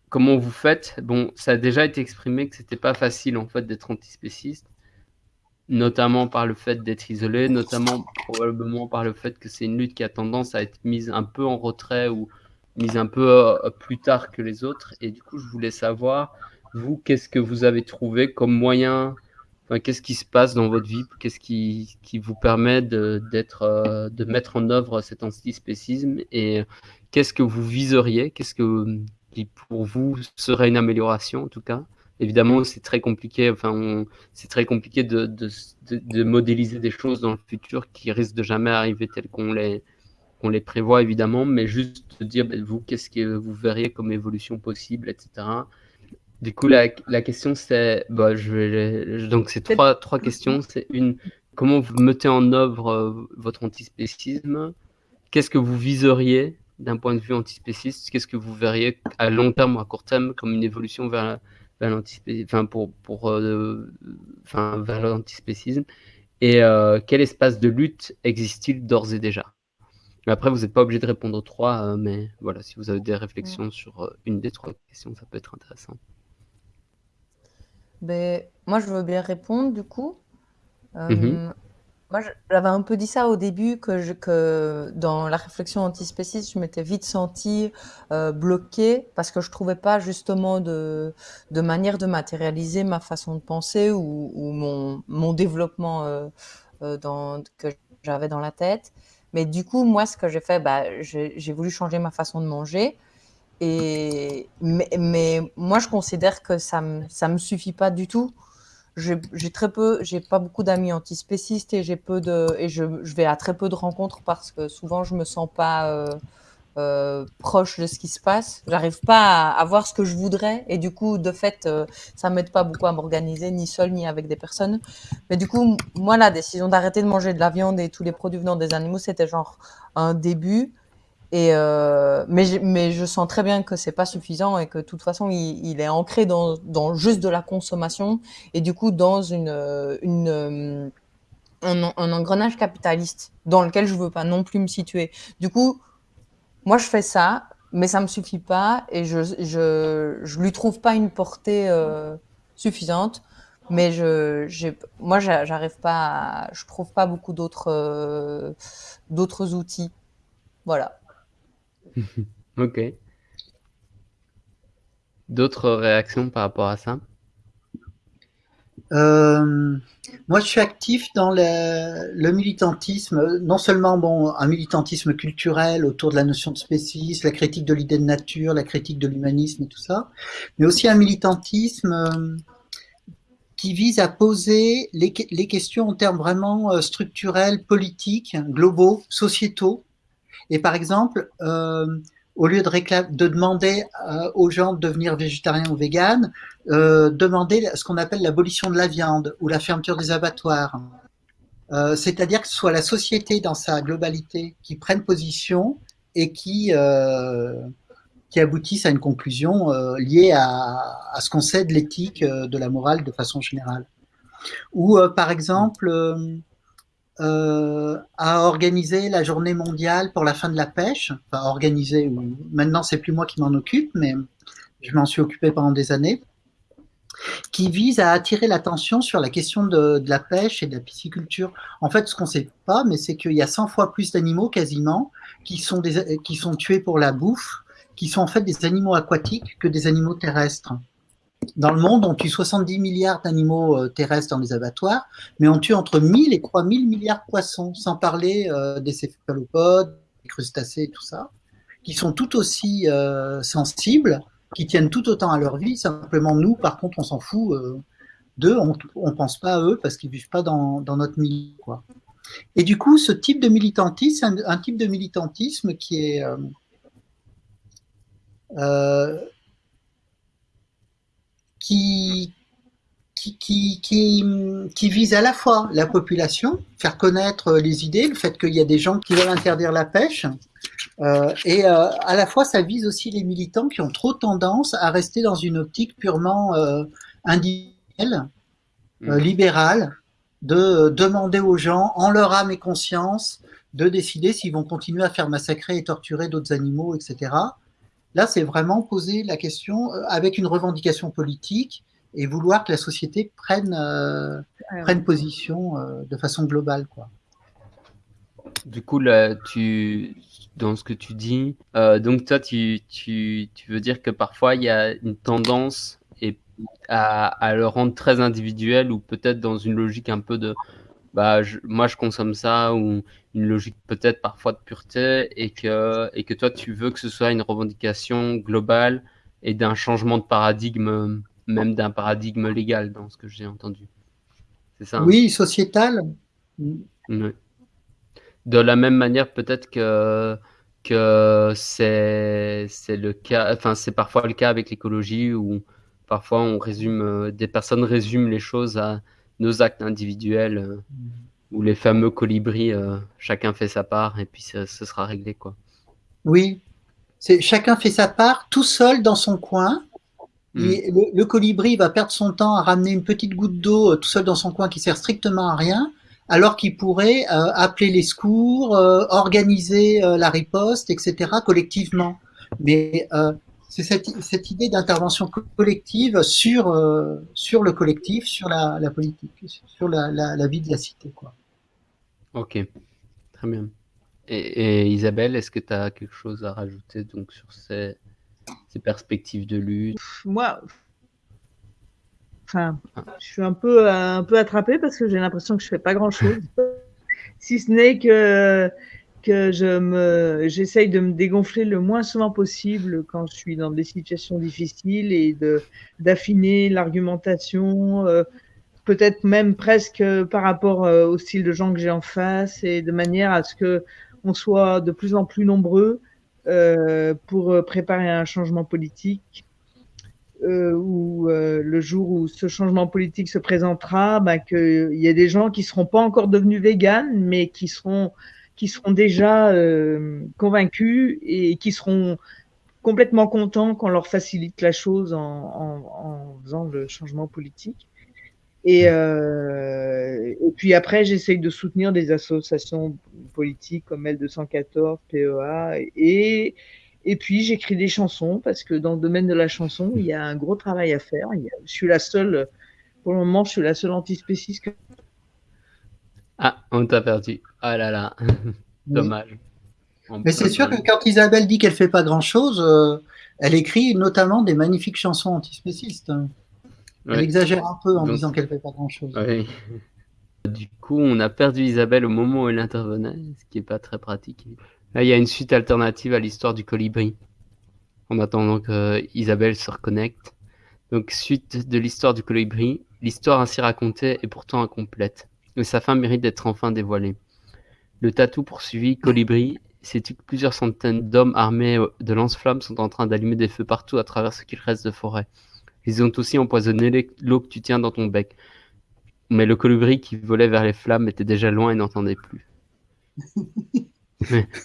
comment vous faites. Bon, ça a déjà été exprimé que c'était pas facile en fait d'être antispéciste, notamment par le fait d'être isolé, notamment probablement par le fait que c'est une lutte qui a tendance à être mise un peu en retrait ou mise un peu euh, plus tard que les autres. Et du coup, je voulais savoir vous, qu'est-ce que vous avez trouvé comme moyen enfin, Qu'est-ce qui se passe dans votre vie Qu'est-ce qui, qui, vous permet de, d'être, euh, de mettre en œuvre cet antispécisme Et qu'est-ce que vous viseriez Qu'est-ce que, qui pour vous serait une amélioration en tout cas? Évidemment, c'est très compliqué. Enfin, c'est très compliqué de, de, de, modéliser des choses dans le futur qui risquent de jamais arriver telles qu'on les, qu'on les prévoit évidemment, mais juste de dire ben, vous, qu'est-ce que vous verriez comme évolution possible, etc. Du coup, la, la question c'est, bah, je vais, donc c'est trois, trois questions. C'est une, comment vous mettez en œuvre euh, votre antispécisme? Qu'est-ce que vous viseriez d'un point de vue antispéciste? Qu'est-ce que vous verriez à long terme ou à court terme comme une évolution vers, enfin pour, pour, euh, enfin, vers l'antispécisme? Et euh, quel espace de lutte existe-t-il d'ores et déjà? Après, vous n'êtes pas obligé de répondre aux trois, mais voilà, si vous avez des réflexions sur une des trois questions, ça peut être intéressant. Ben, moi, je veux bien répondre du coup. Mmh moi, j'avais un peu dit ça au début, que, je, que dans la réflexion antispéciste, je m'étais vite sentie euh, bloquée parce que je trouvais pas justement de, de manière de matérialiser ma façon de penser ou, ou mon, mon développement euh, euh, dans, que j'avais dans la tête. Mais du coup, moi, ce que j'ai fait, bah, j'ai voulu changer ma façon de manger. Mais, moi, je considère que ça ne me, me suffit pas du tout. J'ai très peu, j'ai pas beaucoup d'amis antispécistes et j'ai peu de, et je, vais à très peu de rencontres parce que souvent je me sens pas euh, euh, proche de ce qui se passe. J'arrive pas à, voir ce que je voudrais et du coup, de fait, euh, ça m'aide pas beaucoup à m'organiser, ni seul ni avec des personnes. Mais du coup, moi, la décision d'arrêter de manger de la viande et tous les produits venant des animaux, c'était genre un début. Et euh, mais, je, mais je sens très bien que c'est pas suffisant et que de toute façon il, il est ancré dans, dans, juste de la consommation et du coup dans une, une un, un, engrenage capitaliste dans lequel je veux pas non plus me situer. Du coup, moi je fais ça, mais ça me suffit pas et je je, je lui trouve pas une portée euh, suffisante. Mais je, moi, j'arrive pas, à, je trouve pas beaucoup d'autres, euh, d'autres outils. Voilà. ok. D'autres réactions par rapport à ça? Euh, Moi, je suis actif dans le, militantisme, non seulement bon, un militantisme culturel autour de la notion de spécisme, la critique de l'idée de nature, la critique de l'humanisme et tout ça, mais aussi un militantisme euh, qui vise à poser les, questions en termes vraiment euh, structurels, politiques, globaux, sociétaux, et par exemple, euh, au lieu de, de demander euh, aux gens de devenir végétariens ou véganes, euh, demander ce qu'on appelle l'abolition de la viande ou la fermeture des abattoirs. C'est-à-dire que ce soit la société dans sa globalité qui prenne position et qui, qui aboutisse à une conclusion liée à, à, ce qu'on sait de l'éthique, de la morale de façon générale. Ou par exemple, euh, a organisé la journée mondiale pour la fin de la pêche. Enfin, organisé, maintenant c'est plus moi qui m'en occupe, mais je m'en suis occupé pendant des années, qui vise à attirer l'attention sur la question de, la pêche et de la pisciculture. En fait, ce qu'on sait pas, mais c'est qu'il y a 100 fois plus d'animaux quasiment qui sont, qui sont tués pour la bouffe, qui sont en fait des animaux aquatiques que des animaux terrestres. Dans le monde, on tue 70 milliards d'animaux euh, terrestres dans les abattoirs, mais on tue entre 1000 et 3000 milliards de poissons, sans parler euh, des céphalopodes, des crustacés et tout ça, qui sont tout aussi euh, sensibles, qui tiennent tout autant à leur vie. Simplement, nous, par contre, on s'en fout. Deux, on ne pense pas à eux parce qu'ils vivent pas dans, notre milieu. Quoi. Et du coup, ce type de militantisme, un, un type de militantisme qui est euh, euh, qui, qui, qui, vise à la fois la population, faire connaître les idées, le fait qu'il y a des gens qui veulent interdire la pêche, euh, et euh, à la fois ça vise aussi les militants qui ont trop tendance à rester dans une optique purement euh, individuelle, mmh. libérale, de demander aux gens, en leur âme et conscience, de décider s'ils vont continuer à faire massacrer et torturer d'autres animaux, etc. Là, c'est vraiment poser la question avec une revendication politique et vouloir que la société prenne, euh, prenne position euh, de façon globale. Quoi. Du coup, là, tu, dans ce que tu dis, euh, donc toi, tu, tu, tu, veux dire que parfois, il y a une tendance et à, à, le rendre très individuel ou peut-être dans une logique un peu de bah, moi je consomme ça ou une logique peut-être parfois de pureté et que, et que toi tu veux que ce soit une revendication globale et d'un changement de paradigme même d'un paradigme légal dans ce que j'ai entendu. C'est ça hein? Oui, sociétal. De la même manière, peut-être que, que c'est le cas, enfin, c'est parfois le cas avec l'écologie où parfois on résume, euh, des personnes résument les choses à nos actes individuels euh, ou les fameux colibris, euh, chacun fait sa part et puis ce, ce sera réglé, quoi. Oui, c'est chacun fait sa part tout seul dans son coin Hmm. le, colibri va perdre son temps à ramener une petite goutte d'eau euh, tout seul dans son coin qui sert strictement à rien, alors qu'il pourrait euh, appeler les secours, euh, organiser la riposte, etc. collectivement. Mais c'est cette, idée d'intervention collective sur, sur le collectif, sur la, politique, sur la, vie de la cité. Quoi. Ok, très bien. Et, Isabelle, est-ce que tu as quelque chose à rajouter donc, sur ces ces perspectives de lutte? Moi, enfin, je suis un peu, un peu attrapée parce que j'ai l'impression que je fais pas grand-chose, si ce n'est que que je me, j'essaye de me dégonfler le moins souvent possible quand je suis dans des situations difficiles et de d'affiner l'argumentation, euh, peut-être même presque par rapport euh, au style de gens que j'ai en face et de manière à ce que on soit de plus en plus nombreux euh, pour préparer un changement politique euh, où euh, le jour où ce changement politique se présentera, bah, qu'il y a des gens qui seront pas encore devenus véganes, mais qui seront qui seront déjà euh, convaincus et qui seront complètement contents qu'on leur facilite la chose en, en, en faisant le changement politique. Et, euh, et puis après, j'essaye de soutenir des associations politiques comme L214, PEA, et, et puis j'écris des chansons parce que dans le domaine de la chanson, il y a un gros travail à faire. je suis la seule, pour le moment, je suis la seule antispéciste. Que... Ah, on t'a perdu. Ah là là, dommage. Mais c'est sûr que quand Isabelle dit qu'elle fait pas grand-chose, euh, elle écrit notamment des magnifiques chansons antispécistes. Elle exagère un peu en disant qu'elle fait pas grand-chose. Du coup, on a perdu Isabelle au moment où elle intervenait, ce qui est pas très pratique. Là, il y a une suite alternative à l'histoire du colibri. En attendant que Isabelle se reconnecte. Donc, suite de l'histoire du colibri, l'histoire ainsi racontée est pourtant incomplète. Et sa fin mérite d'être enfin dévoilée. Le tatou poursuivi, colibri, c'est que plusieurs centaines d'hommes armés de lance-flammes sont en train d'allumer des feux partout à travers ce qu'il reste de forêt. Ils ont aussi empoisonné l'eau que tu tiens dans ton bec. Mais le colibri qui volait vers les flammes était déjà loin et n'entendait plus.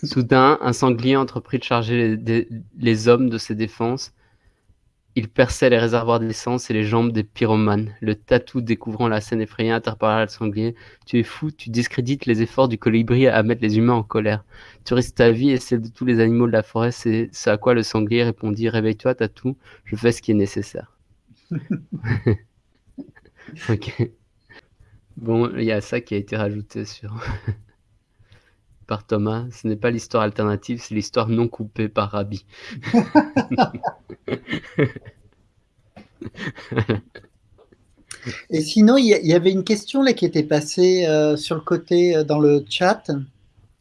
soudain, un sanglier entreprit de charger les, hommes de ses défenses. Il perçait les réservoirs d'essence et les jambes des pyromanes. Le tatou, découvrant la scène effrayée, interpella le sanglier. Tu es fou, tu discrédites les efforts du colibri à mettre les humains en colère. Tu risques ta vie et celle de tous les animaux de la forêt. C'est ce à quoi le sanglier répondit Réveille-toi, tatou, je fais ce qui est nécessaire. ok. Bon, il y a ça qui a été rajouté sur par Thomas. Ce n'est pas l'histoire alternative, c'est l'histoire non coupée par Rabbi. Et sinon, il y, avait une question là qui était passée euh, sur le côté euh, dans le chat.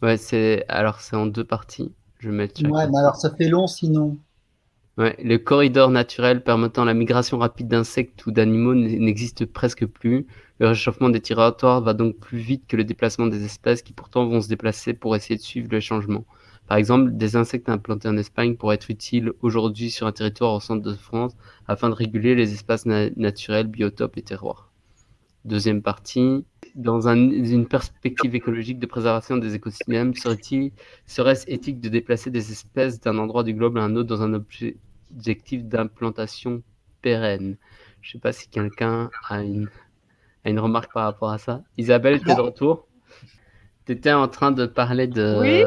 Ouais, c'est alors c'est en deux parties. Je vais mettre. Ouais, mais alors ça fait long sinon. Ouais, le corridor naturel permettant la migration rapide d'insectes ou d'animaux n'existe presque plus. Le réchauffement des territoires va donc plus vite que le déplacement des espèces qui pourtant vont se déplacer pour essayer de suivre le changement. Par exemple, des insectes implantés en Espagne pourraient être utiles aujourd'hui sur un territoire au centre de France afin de réguler les espaces naturels, biotopes et terroirs. Deuxième partie, dans une perspective écologique de préservation des écosystèmes, serait-ce éthique de déplacer des espèces d'un endroit du globe à un autre dans un objectif d'implantation pérenne Je ne sais pas si quelqu'un a une, une remarque par rapport à ça. Isabelle, tu es de retour? Tu étais en train de parler de... Oui.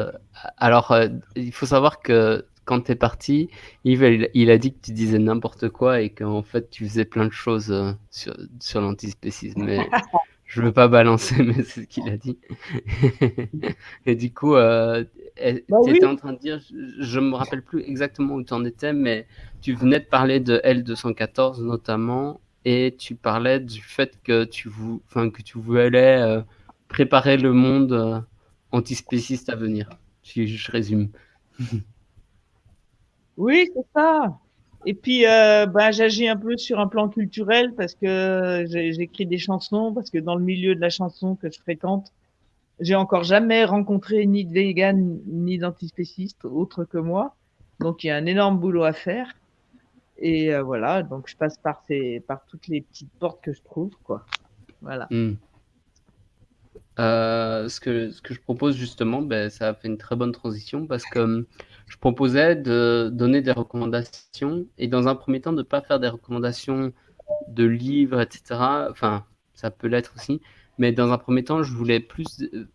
Alors, euh, il faut savoir que quand tu es parti, Yves, il, a dit que tu disais n'importe quoi et qu'en fait, tu faisais plein de choses euh, sur, sur l'antispécisme. Mais je veux pas balancer, mais c'est ce qu'il a dit. et du coup, euh, Bah tu oui. étais en train de dire, je ne me rappelle plus exactement où tu en étais, mais tu venais de parler de L214 notamment, et tu parlais du fait que tu, vou- enfin, que tu voulais euh, préparer le monde euh, antispéciste à venir. Si je résume. Oui, c'est ça. Et puis, euh, ben, j'agis un peu sur un plan culturel parce que j'écris des chansons, parce que dans le milieu de la chanson que je fréquente, j'ai encore jamais rencontré ni de vegan ni d'antispéciste autre que moi. Donc, il y a un énorme boulot à faire. Et euh, voilà, donc je passe par ces, par toutes les petites portes que je trouve, quoi. Voilà. Hmm. Euh, ce que, ce que je propose justement, ben, ça fait une très bonne transition parce que je proposais de donner des recommandations et dans un premier temps de ne pas faire des recommandations de livres, etc. Enfin, ça peut l'être aussi, mais dans un premier temps, je voulais plus euh,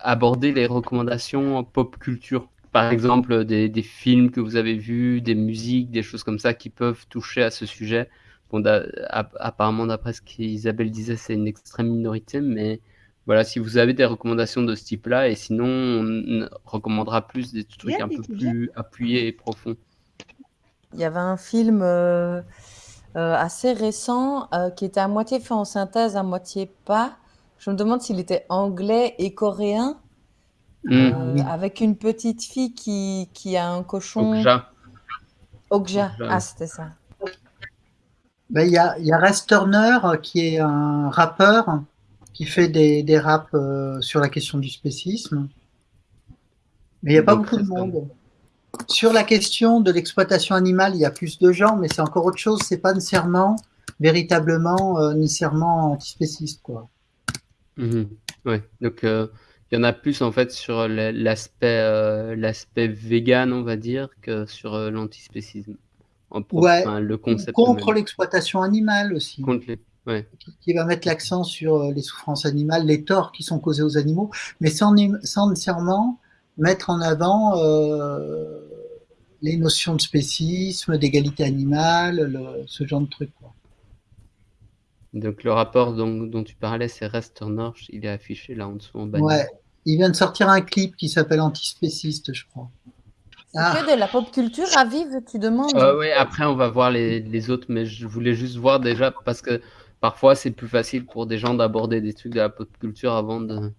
aborder les recommandations pop culture. Par exemple, des, des films que vous avez vus, des musiques, des choses comme ça qui peuvent toucher à ce sujet. Bon, apparemment, d'après ce qu'Isabelle disait, c'est une extrême minorité, mais voilà, si vous avez des recommandations de ce type-là, et sinon, on recommandera plus des trucs Bien, un peu bien. plus appuyés et profonds. Il y avait un film euh, euh, assez récent euh, qui était à moitié fait en synthèse, à moitié pas. Je me demande s'il était anglais et coréen, oui. avec une petite fille qui, qui a un cochon. Okja. Okja. Ah, c'était ça. Ben, Il y, a, il y a Res Turner qui est un rappeur qui fait des, des raps euh, sur la question du spécisme. Mais il n'y a pas beaucoup de monde. Sur la question de l'exploitation animale, il y a plus de gens, mais c'est encore autre chose. C'est pas nécessairement, véritablement, euh, nécessairement antispéciste, quoi. Ouais, donc euh, il y en a plus en fait sur l'aspect euh, l'aspect vegan, on va dire, que sur l'antispécisme. Ouais. enfin, le concept Contre l'exploitation animale aussi. Contre les- ouais. qui- qui va mettre l'accent sur euh, les souffrances animales, les torts qui sont causés aux animaux, mais sans, sans nécessairement mettre en avant euh, les notions de spécisme, d'égalité animale, le- ce genre de trucs. quoi. Donc le rapport dont, dont tu parlais, c'est Rest Turner, il est affiché là en dessous en bas. Ouais. Il vient de sortir un clip qui s'appelle Antispéciste, je crois. C'est Ah. que de la pop culture à vivre, tu demandes? Euh, ouais, après on va voir les, les autres, mais je voulais juste voir déjà parce que parfois c'est plus facile pour des gens d'aborder des trucs de la pop culture avant de,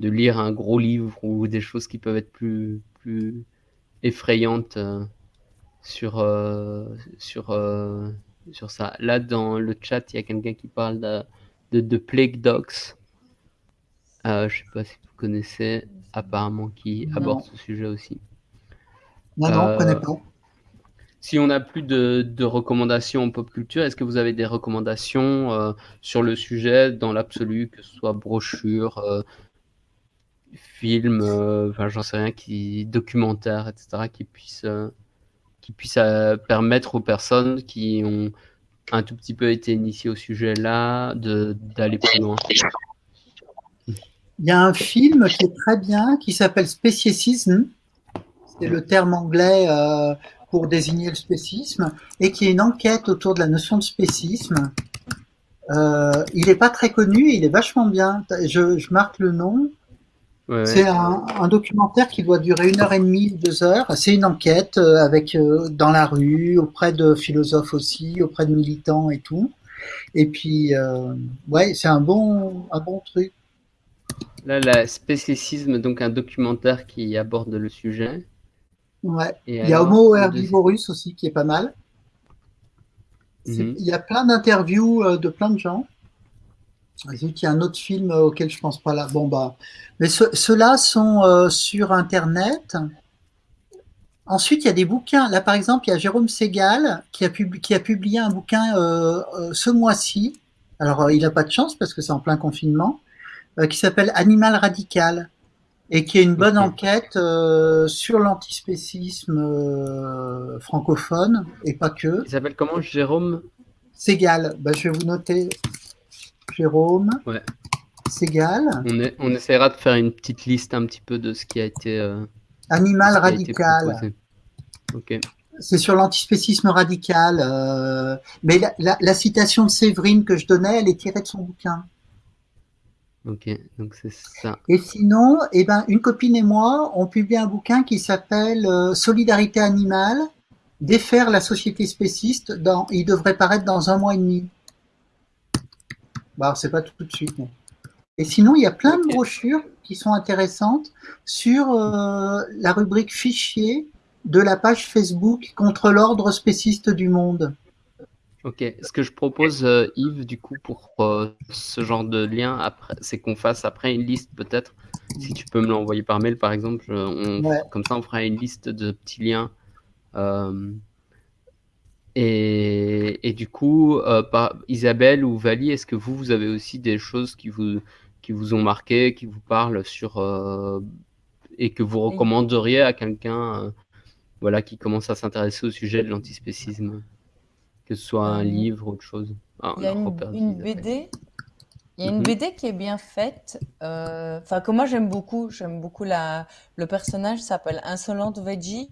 de lire un gros livre ou des choses qui peuvent être plus, plus effrayantes euh, sur, euh, sur, euh, sur ça. Là, dans le chat, il y a quelqu'un qui parle de, de, de Plague Dogs. Euh, je sais pas si vous connaissez, apparemment, qui Non. aborde ce sujet aussi. Non, non, je connais pas. Si on n'a plus de, recommandations en pop culture, est-ce que vous avez des recommandations euh, sur le sujet dans l'absolu, que ce soit brochure, euh, film, euh, j'en sais rien, qui documentaire, etc., qui puissent, qui puissent permettre aux personnes qui ont un tout petit peu été initiées au sujet là d'aller plus loin? Il y a un film qui est très bien, qui s'appelle Speciesism. C'est le terme anglais pour désigner le spécisme, et qui est une enquête autour de la notion de spécisme. Euh, il n'est pas très connu, il est vachement bien. Je, je marque le nom. Ouais. C'est un, un documentaire qui doit durer une heure et demie, deux heures. C'est une enquête euh, avec euh, dans la rue, auprès de philosophes aussi, auprès de militants et tout. Et puis, euh, ouais, c'est un bon, un bon truc. Là, la spécicisme, donc un documentaire qui aborde le sujet. Ouais. Et Il y a Homo herbivorus aussi qui est pas mal. Mhm. Il y a plein d'interviews euh, de plein de gens. Zut, Il y a un autre film euh, auquel je pense pas là. Bon bah, mais ce- ceux-là sont euh, sur Internet. Ensuite, il y a des bouquins. Là, par exemple, il y a Jérôme Segal qui a, qui a publié un bouquin euh, euh, ce mois-ci. Alors, il n'a pas de chance parce que c'est en plein confinement, qui s'appelle Animal radical et qui est une bonne enquête euh, sur l'antispécisme euh, francophone et pas que. Il s'appelle comment, Jérôme? Segal, bah, je vais vous noter Jérôme Ouais. Segal, on, est- on essaiera de faire une petite liste un petit peu de ce qui a été, euh, Animal radical. C'est sur l'antispécisme radical. mais la, la- la citation de Séverine que je donnais, elle est tirée de son bouquin. Ok, donc c'est ça. Et sinon, eh ben, une copine et moi, on publie un bouquin qui s'appelle euh, Solidarité animale, défaire la société spéciste. Dans, il devrait paraître dans un mois et demi. Bah, c'est pas tout de suite. mais- Et sinon, il y a plein de brochures qui sont intéressantes sur euh, la rubrique fichier de la page Facebook contre l'ordre spéciste du monde. Ok, ce que je propose, euh, Yves, du coup, pour euh, ce genre de lien, après, c'est qu'on fasse après une liste, peut-être. Si tu peux me l'envoyer par mail, par exemple, euh, on- Ouais. comme ça, on fera une liste de petits liens. euh, et, et du coup, euh, par, Isabelle ou Vali, est-ce que vous, vous avez aussi des choses qui vous, qui vous ont marqué, qui vous parlent sur euh, et que vous recommanderiez à quelqu'un, euh, voilà, qui commence à s'intéresser au sujet de l'antispécisme? Que ce soit un Euh, livre ou autre chose. Ah, Il y a une, Isabelle. BD. Il y a une Mhm. BD qui est bien faite. euh, Enfin, que moi j'aime beaucoup. J'aime beaucoup la. Le personnage s'appelle Insolente Veggie.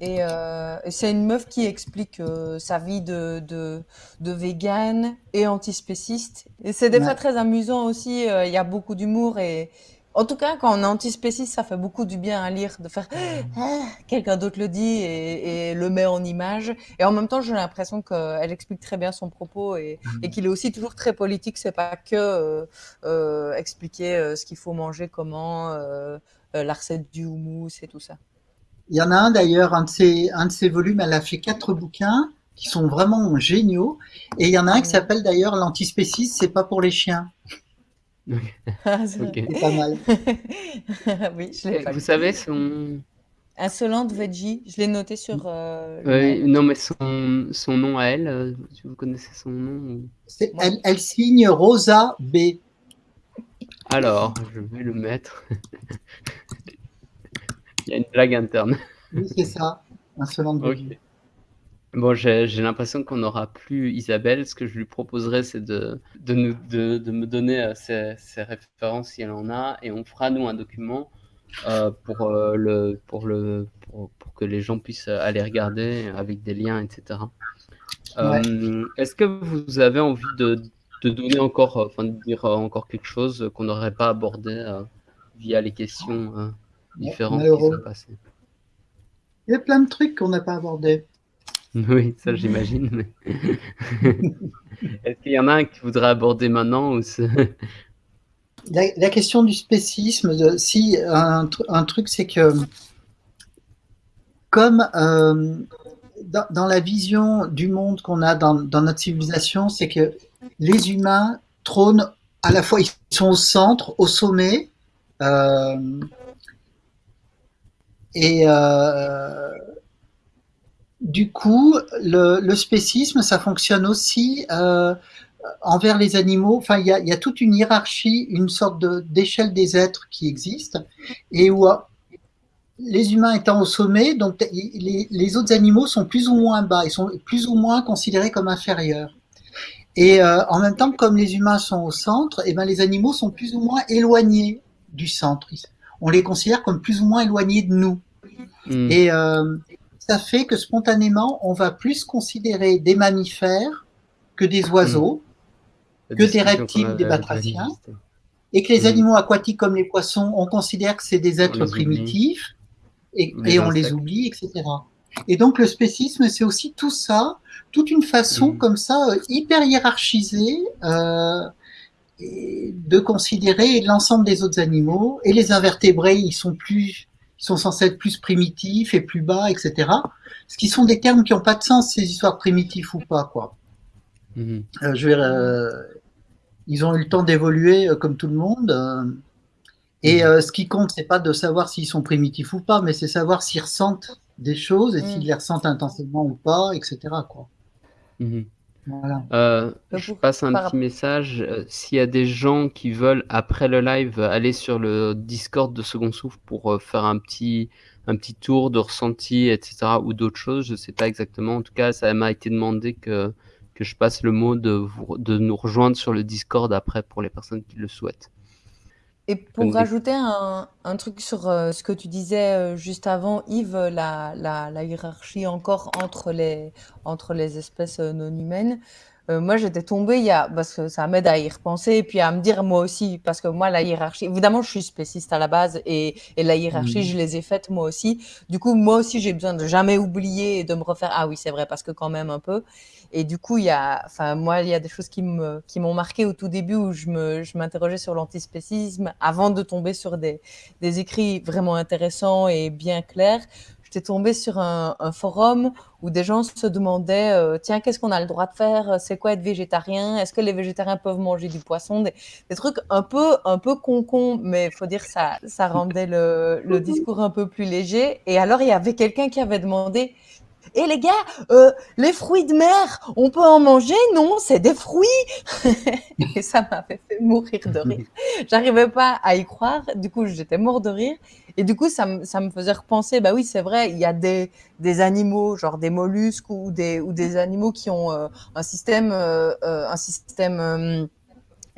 Et, euh, et c'est une meuf qui explique euh, sa vie de, de, de vegan et antispéciste. Et c'est des Ouais. fois très amusant aussi. Il y a beaucoup d'humour et en tout cas, quand on est antispéciste, ça fait beaucoup du bien à lire, de faire Ah quelqu'un d'autre le dit et, et le met en image. Et en même temps, j'ai l'impression qu'elle explique très bien son propos et, et qu'il est aussi toujours très politique. C'est pas que euh, euh, expliquer euh, ce qu'il faut manger, comment, la recette du houmous et tout ça. Il y en a un d'ailleurs, un de ces, un de ces volumes, elle a fait quatre bouquins qui sont vraiment géniaux. Et il y en a un qui Mhm. s'appelle d'ailleurs L'antispécisme, c'est pas pour les chiens. Ah, c'est Ok. C'est pas mal. oui, je l'ai Et pas Vous lu. savez son. Insolente Veggie, je l'ai noté sur euh, le Ouais, mail. non, mais son, son nom à elle, euh, vous connaissez son nom ou- C'est- Elle, elle signe Rosa B. Alors, je vais le mettre. Il y a une blague interne. Oui, c'est ça. Insolente Ok. Veggie. Bon, j'ai j'ai l'impression qu'on n'aura plus Isabelle. Ce que je lui proposerais, c'est de, de, nous, de, de me donner euh, ses, ses références si elle en a, et on fera, nous, un document euh, pour, euh, le, pour, le, pour, pour que les gens puissent aller regarder avec des liens, etc. Est-ce que vous avez envie de, de donner encore, enfin, de dire encore quelque chose qu'on n'aurait pas abordé via les questions différentes qui sont passées? Il y a plein de trucs qu'on n'a pas abordés. Oui, ça j'imagine. Est-ce qu'il y en a un que tu voudrais aborder maintenant ou La, la question du spécisme, si un, un truc, c'est que comme euh, dans, la vision du monde qu'on a dans, dans notre civilisation, c'est que les humains trônent à la fois, ils sont au centre, au sommet, euh, et euh, du coup, le, le spécisme, ça fonctionne aussi euh, envers les animaux. Enfin, il y a, il y a toute une hiérarchie, une sorte de- d'échelle des êtres qui existe, et où euh, les humains étant au sommet, donc les, les autres animaux sont plus ou moins bas, ils sont plus ou moins considérés comme inférieurs. Et euh, en même temps, comme les humains sont au centre, et ben les animaux sont plus ou moins éloignés du centre. On les considère comme plus ou moins éloignés de nous. Hmm. Et euh, ça fait que spontanément, on va plus considérer des mammifères que des oiseaux, La que des reptiles, des batraciens. Et que les Mhm. animaux aquatiques comme les poissons, on considère que c'est des êtres primitifs et, on les oublie, etc. Et donc le spécisme, c'est aussi tout ça, toute une façon Mhm. comme ça, euh, hyper hiérarchisée, euh, de considérer l'ensemble des autres animaux. Et les invertébrés, ils sont plus, sont censés être plus primitifs et plus bas, etc. Ce qui sont des termes qui n'ont pas de sens, ces histoires primitifs ou pas, quoi. Mhm. Euh, je vais, ils ont eu le temps d'évoluer comme tout le monde. et mhm. ce qui compte, c'est pas de savoir s'ils sont primitifs ou pas, mais c'est savoir s'ils ressentent des choses et s'ils les ressentent intensément ou pas, etc. Quoi. Euh, je passe un petit message. Euh, s'il y a des gens qui veulent, après le live, aller sur le Discord de Second Souffle pour euh, faire un petit, un petit tour de ressenti, etc., ou d'autres choses, je ne sais pas exactement. En tout cas, ça m'a été demandé que, que je passe le mot de, de nous rejoindre sur le Discord après pour les personnes qui le souhaitent. Et pour rajouter un, un truc sur euh, ce que tu disais euh, juste avant, Yves, la, la, la hiérarchie encore entre les, entre les espèces euh, non humaines, euh, moi, j'étais tombée il y a, parce que ça m'aide à y repenser et puis à me dire moi aussi, parce que moi, la hiérarchie, évidemment, je suis spéciste à la base et, et la hiérarchie, je les ai faites moi aussi. Du coup, moi aussi, j'ai besoin de jamais oublier et de me refaire. Ah oui, c'est vrai, parce que quand même un peu. Et du coup, il y a, enfin, moi, il y a des choses qui me, qui m'ont marqué au tout début où je me, je m'interrogeais sur l'antispécisme avant de tomber sur des, des écrits vraiment intéressants et bien clairs j'étais tombée sur un, forum où des gens se demandaient euh, tiens qu'est-ce qu'on a le droit de faire? C'est quoi être végétarien? Est-ce que les végétariens peuvent manger du poisson? Des, trucs un peu un peu con con mais faut dire ça ça rendait le, discours un peu plus léger et alors il y avait quelqu'un qui avait demandé et eh, les gars, euh, les fruits de mer, on peut en manger? Non, c'est des fruits. et ça m'a fait mourir de rire. J'arrivais pas à y croire. Du coup, j'étais mort de rire. Et du coup, ça, ça me faisait repenser, bah oui, c'est vrai, il y a des, des animaux, genre des mollusques ou des, ou des animaux qui ont euh, un système, euh, euh un système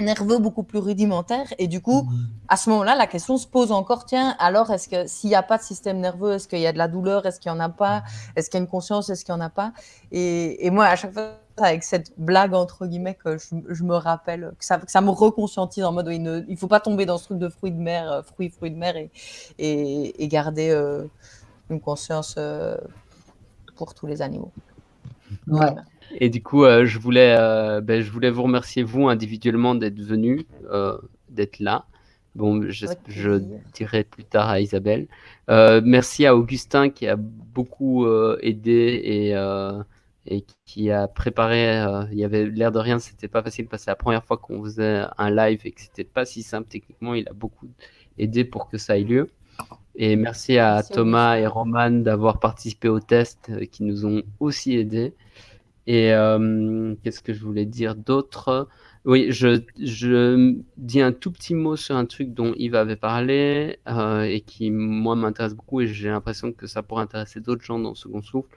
nerveux beaucoup plus rudimentaire. Et du coup, à ce moment-là, la question se pose encore, tiens, alors est-ce que s'il n'y a pas de système nerveux, est-ce qu'il y a de la douleur, est-ce qu'il n'y en a pas, est-ce qu'il y a une conscience, est-ce qu'il n'y en a pas? Et, et, moi, à chaque fois, avec cette blague, entre guillemets, que je, je me rappelle, que ça, que ça me reconscientise en mode, il ne il faut pas tomber dans ce truc de fruits de mer, euh, fruits, fruits de mer, et, et, et garder euh, une conscience euh, pour tous les animaux. Ouais. Et du coup, euh, je, voulais, euh, ben, je voulais vous remercier, vous, individuellement, d'être venu, euh, d'être là. Bon, je, je, dirai plus tard à Isabelle. Euh, merci à Augustin qui a beaucoup euh, aidé et, euh, et qui a préparé. il y avait l'air de rien, c'était pas facile parce que c'est la première fois qu'on faisait un live et que c'était pas si simple techniquement. Il a beaucoup aidé pour que ça ait lieu. Et merci à merci Thomas et Roman d'avoir participé au test qui nous ont aussi aidés. Et euh, qu'est-ce que je voulais dire d'autre? Oui, je, je, dis un tout petit mot sur un truc dont Yves avait parlé euh, et qui, moi, m'intéresse beaucoup et j'ai l'impression que ça pourrait intéresser d'autres gens dans Second Souffle.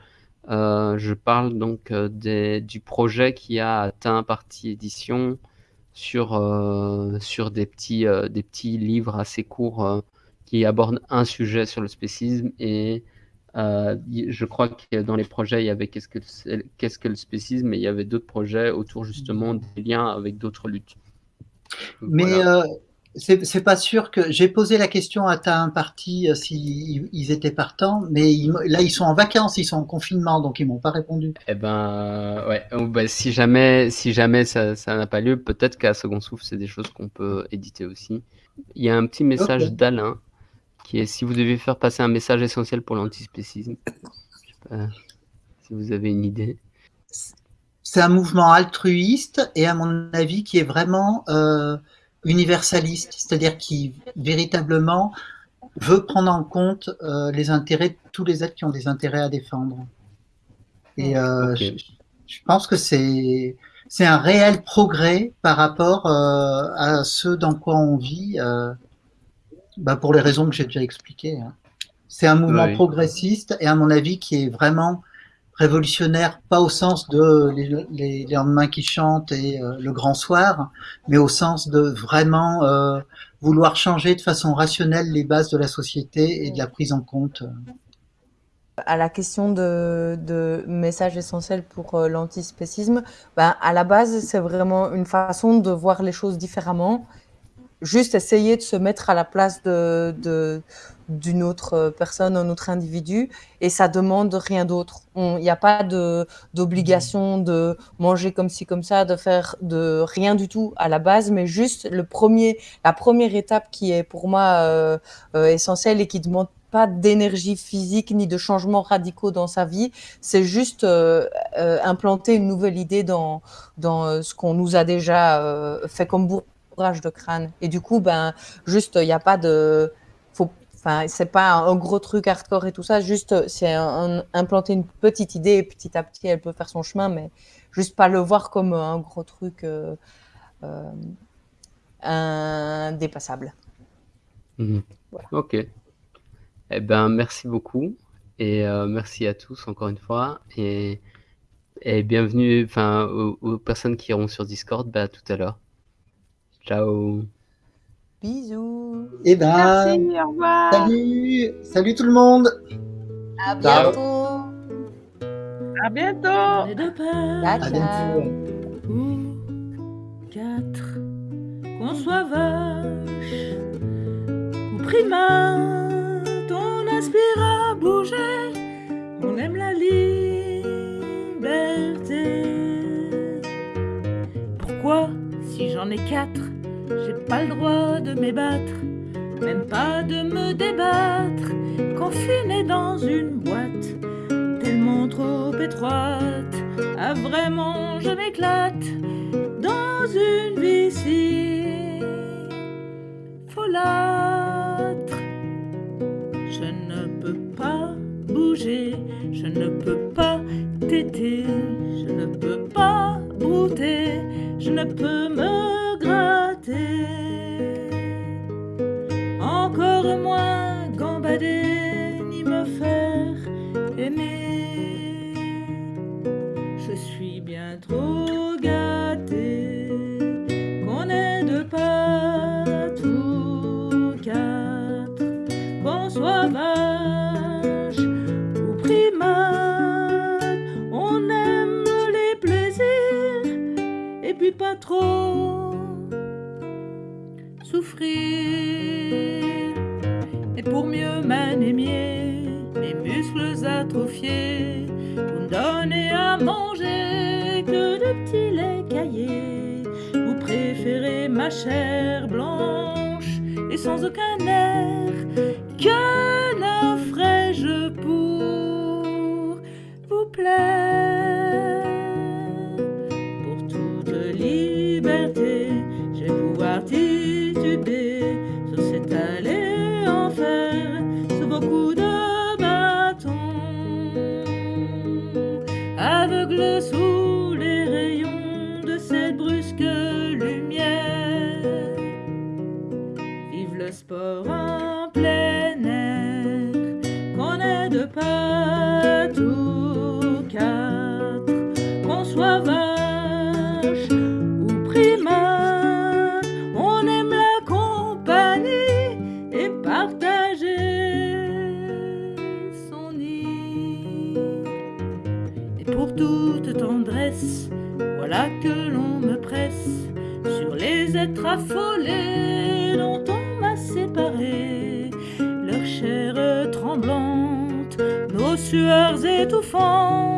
Euh, je parle donc euh, des, du projet qui a atteint partie édition sur, euh, sur des, petits, euh, des petits livres assez courts qui abordent un sujet sur le spécisme et je crois que dans les projets, il y avait qu'est-ce que, qu'est-ce que le spécisme, mais il y avait d'autres projets autour justement des liens avec d'autres luttes. Mais voilà. C'est pas sûr que j'ai posé la question à ta parti euh, s'ils si étaient partants, mais ils, là ils sont en vacances, ils sont en confinement, donc ils m'ont pas répondu. Eh ben ouais, oh, bah, si jamais si jamais ça n'a pas lieu, peut-être qu'à second souffle c'est des choses qu'on peut éditer aussi. Il y a un petit message okay. d'Alain qui est si vous devez faire passer un message essentiel pour l'antispécisme. si vous avez une idée. C'est un mouvement altruiste et à mon avis qui est vraiment euh, universaliste, c'est-à-dire qui véritablement veut prendre en compte euh, les intérêts de tous les êtres qui ont des intérêts à défendre. Et euh, okay. je, je, pense que c'est c'est un réel progrès par rapport euh, à ce dans quoi on vit euh, bah pour les raisons que j'ai déjà expliquées. Hein. C'est un mouvement oui. progressiste et à mon avis qui est vraiment révolutionnaire, pas au sens de les, lendemains qui chantent et euh, le grand soir, mais au sens de vraiment euh, vouloir changer de façon rationnelle les bases de la société et de la prise en compte. À la question de, message essentiel pour euh, l'antispécisme, ben, à la base, c'est vraiment une façon de voir les choses différemment juste essayer de se mettre à la place de d'une autre personne, un autre individu, et ça demande rien d'autre. Il n'y a pas d'obligation de manger comme ci comme ça, de faire de rien du tout à la base, mais juste le premier, la première étape qui est pour moi euh, euh, essentielle et qui demande pas d'énergie physique ni de changements radicaux dans sa vie. C'est juste euh, euh, implanter une nouvelle idée dans, dans euh, ce qu'on nous a déjà fait comme bourrage de crâne. Et du coup, ben, juste, il n'y a pas de. Enfin, c'est pas un gros truc hardcore et tout ça. Juste, c'est implanter une petite idée et petit à petit, elle peut faire son chemin, mais juste pas le voir comme un gros truc indépassable. Mhm. Ok. Eh ben, merci beaucoup et euh, merci à tous encore une fois et, et bienvenue enfin, aux, personnes qui iront sur Discord bah, tout à l'heure. Ciao. Bisous. Et eh ben, merci, au revoir. Salut, salut tout le monde. À bientôt. À bientôt. À bientôt. quatre, qu'on soit vache ou primat inspire à bouger, on aime la liberté. Pourquoi, si j'en ai quatre, j'ai pas le droit de m'ébattre, même pas de me débattre, confiné dans une boîte tellement trop étroite. Ah vraiment, je m'éclate dans une vie si folâtre je ne peux pas téter, je ne peux pas brouter, je ne peux me Encore moins gambader ni me faire aimer. Je suis bien trop gâté qu'on ait de pas tout quatre, qu'on soit pas trop Et pour mieux m'anémier, mes muscles atrophiés, vous me donnez à manger que de petits laits caillés. Vous préférez ma chair blanche et sans aucun air. Affolés dont on m'a séparé, leur chair tremblante, nos sueurs étouffantes,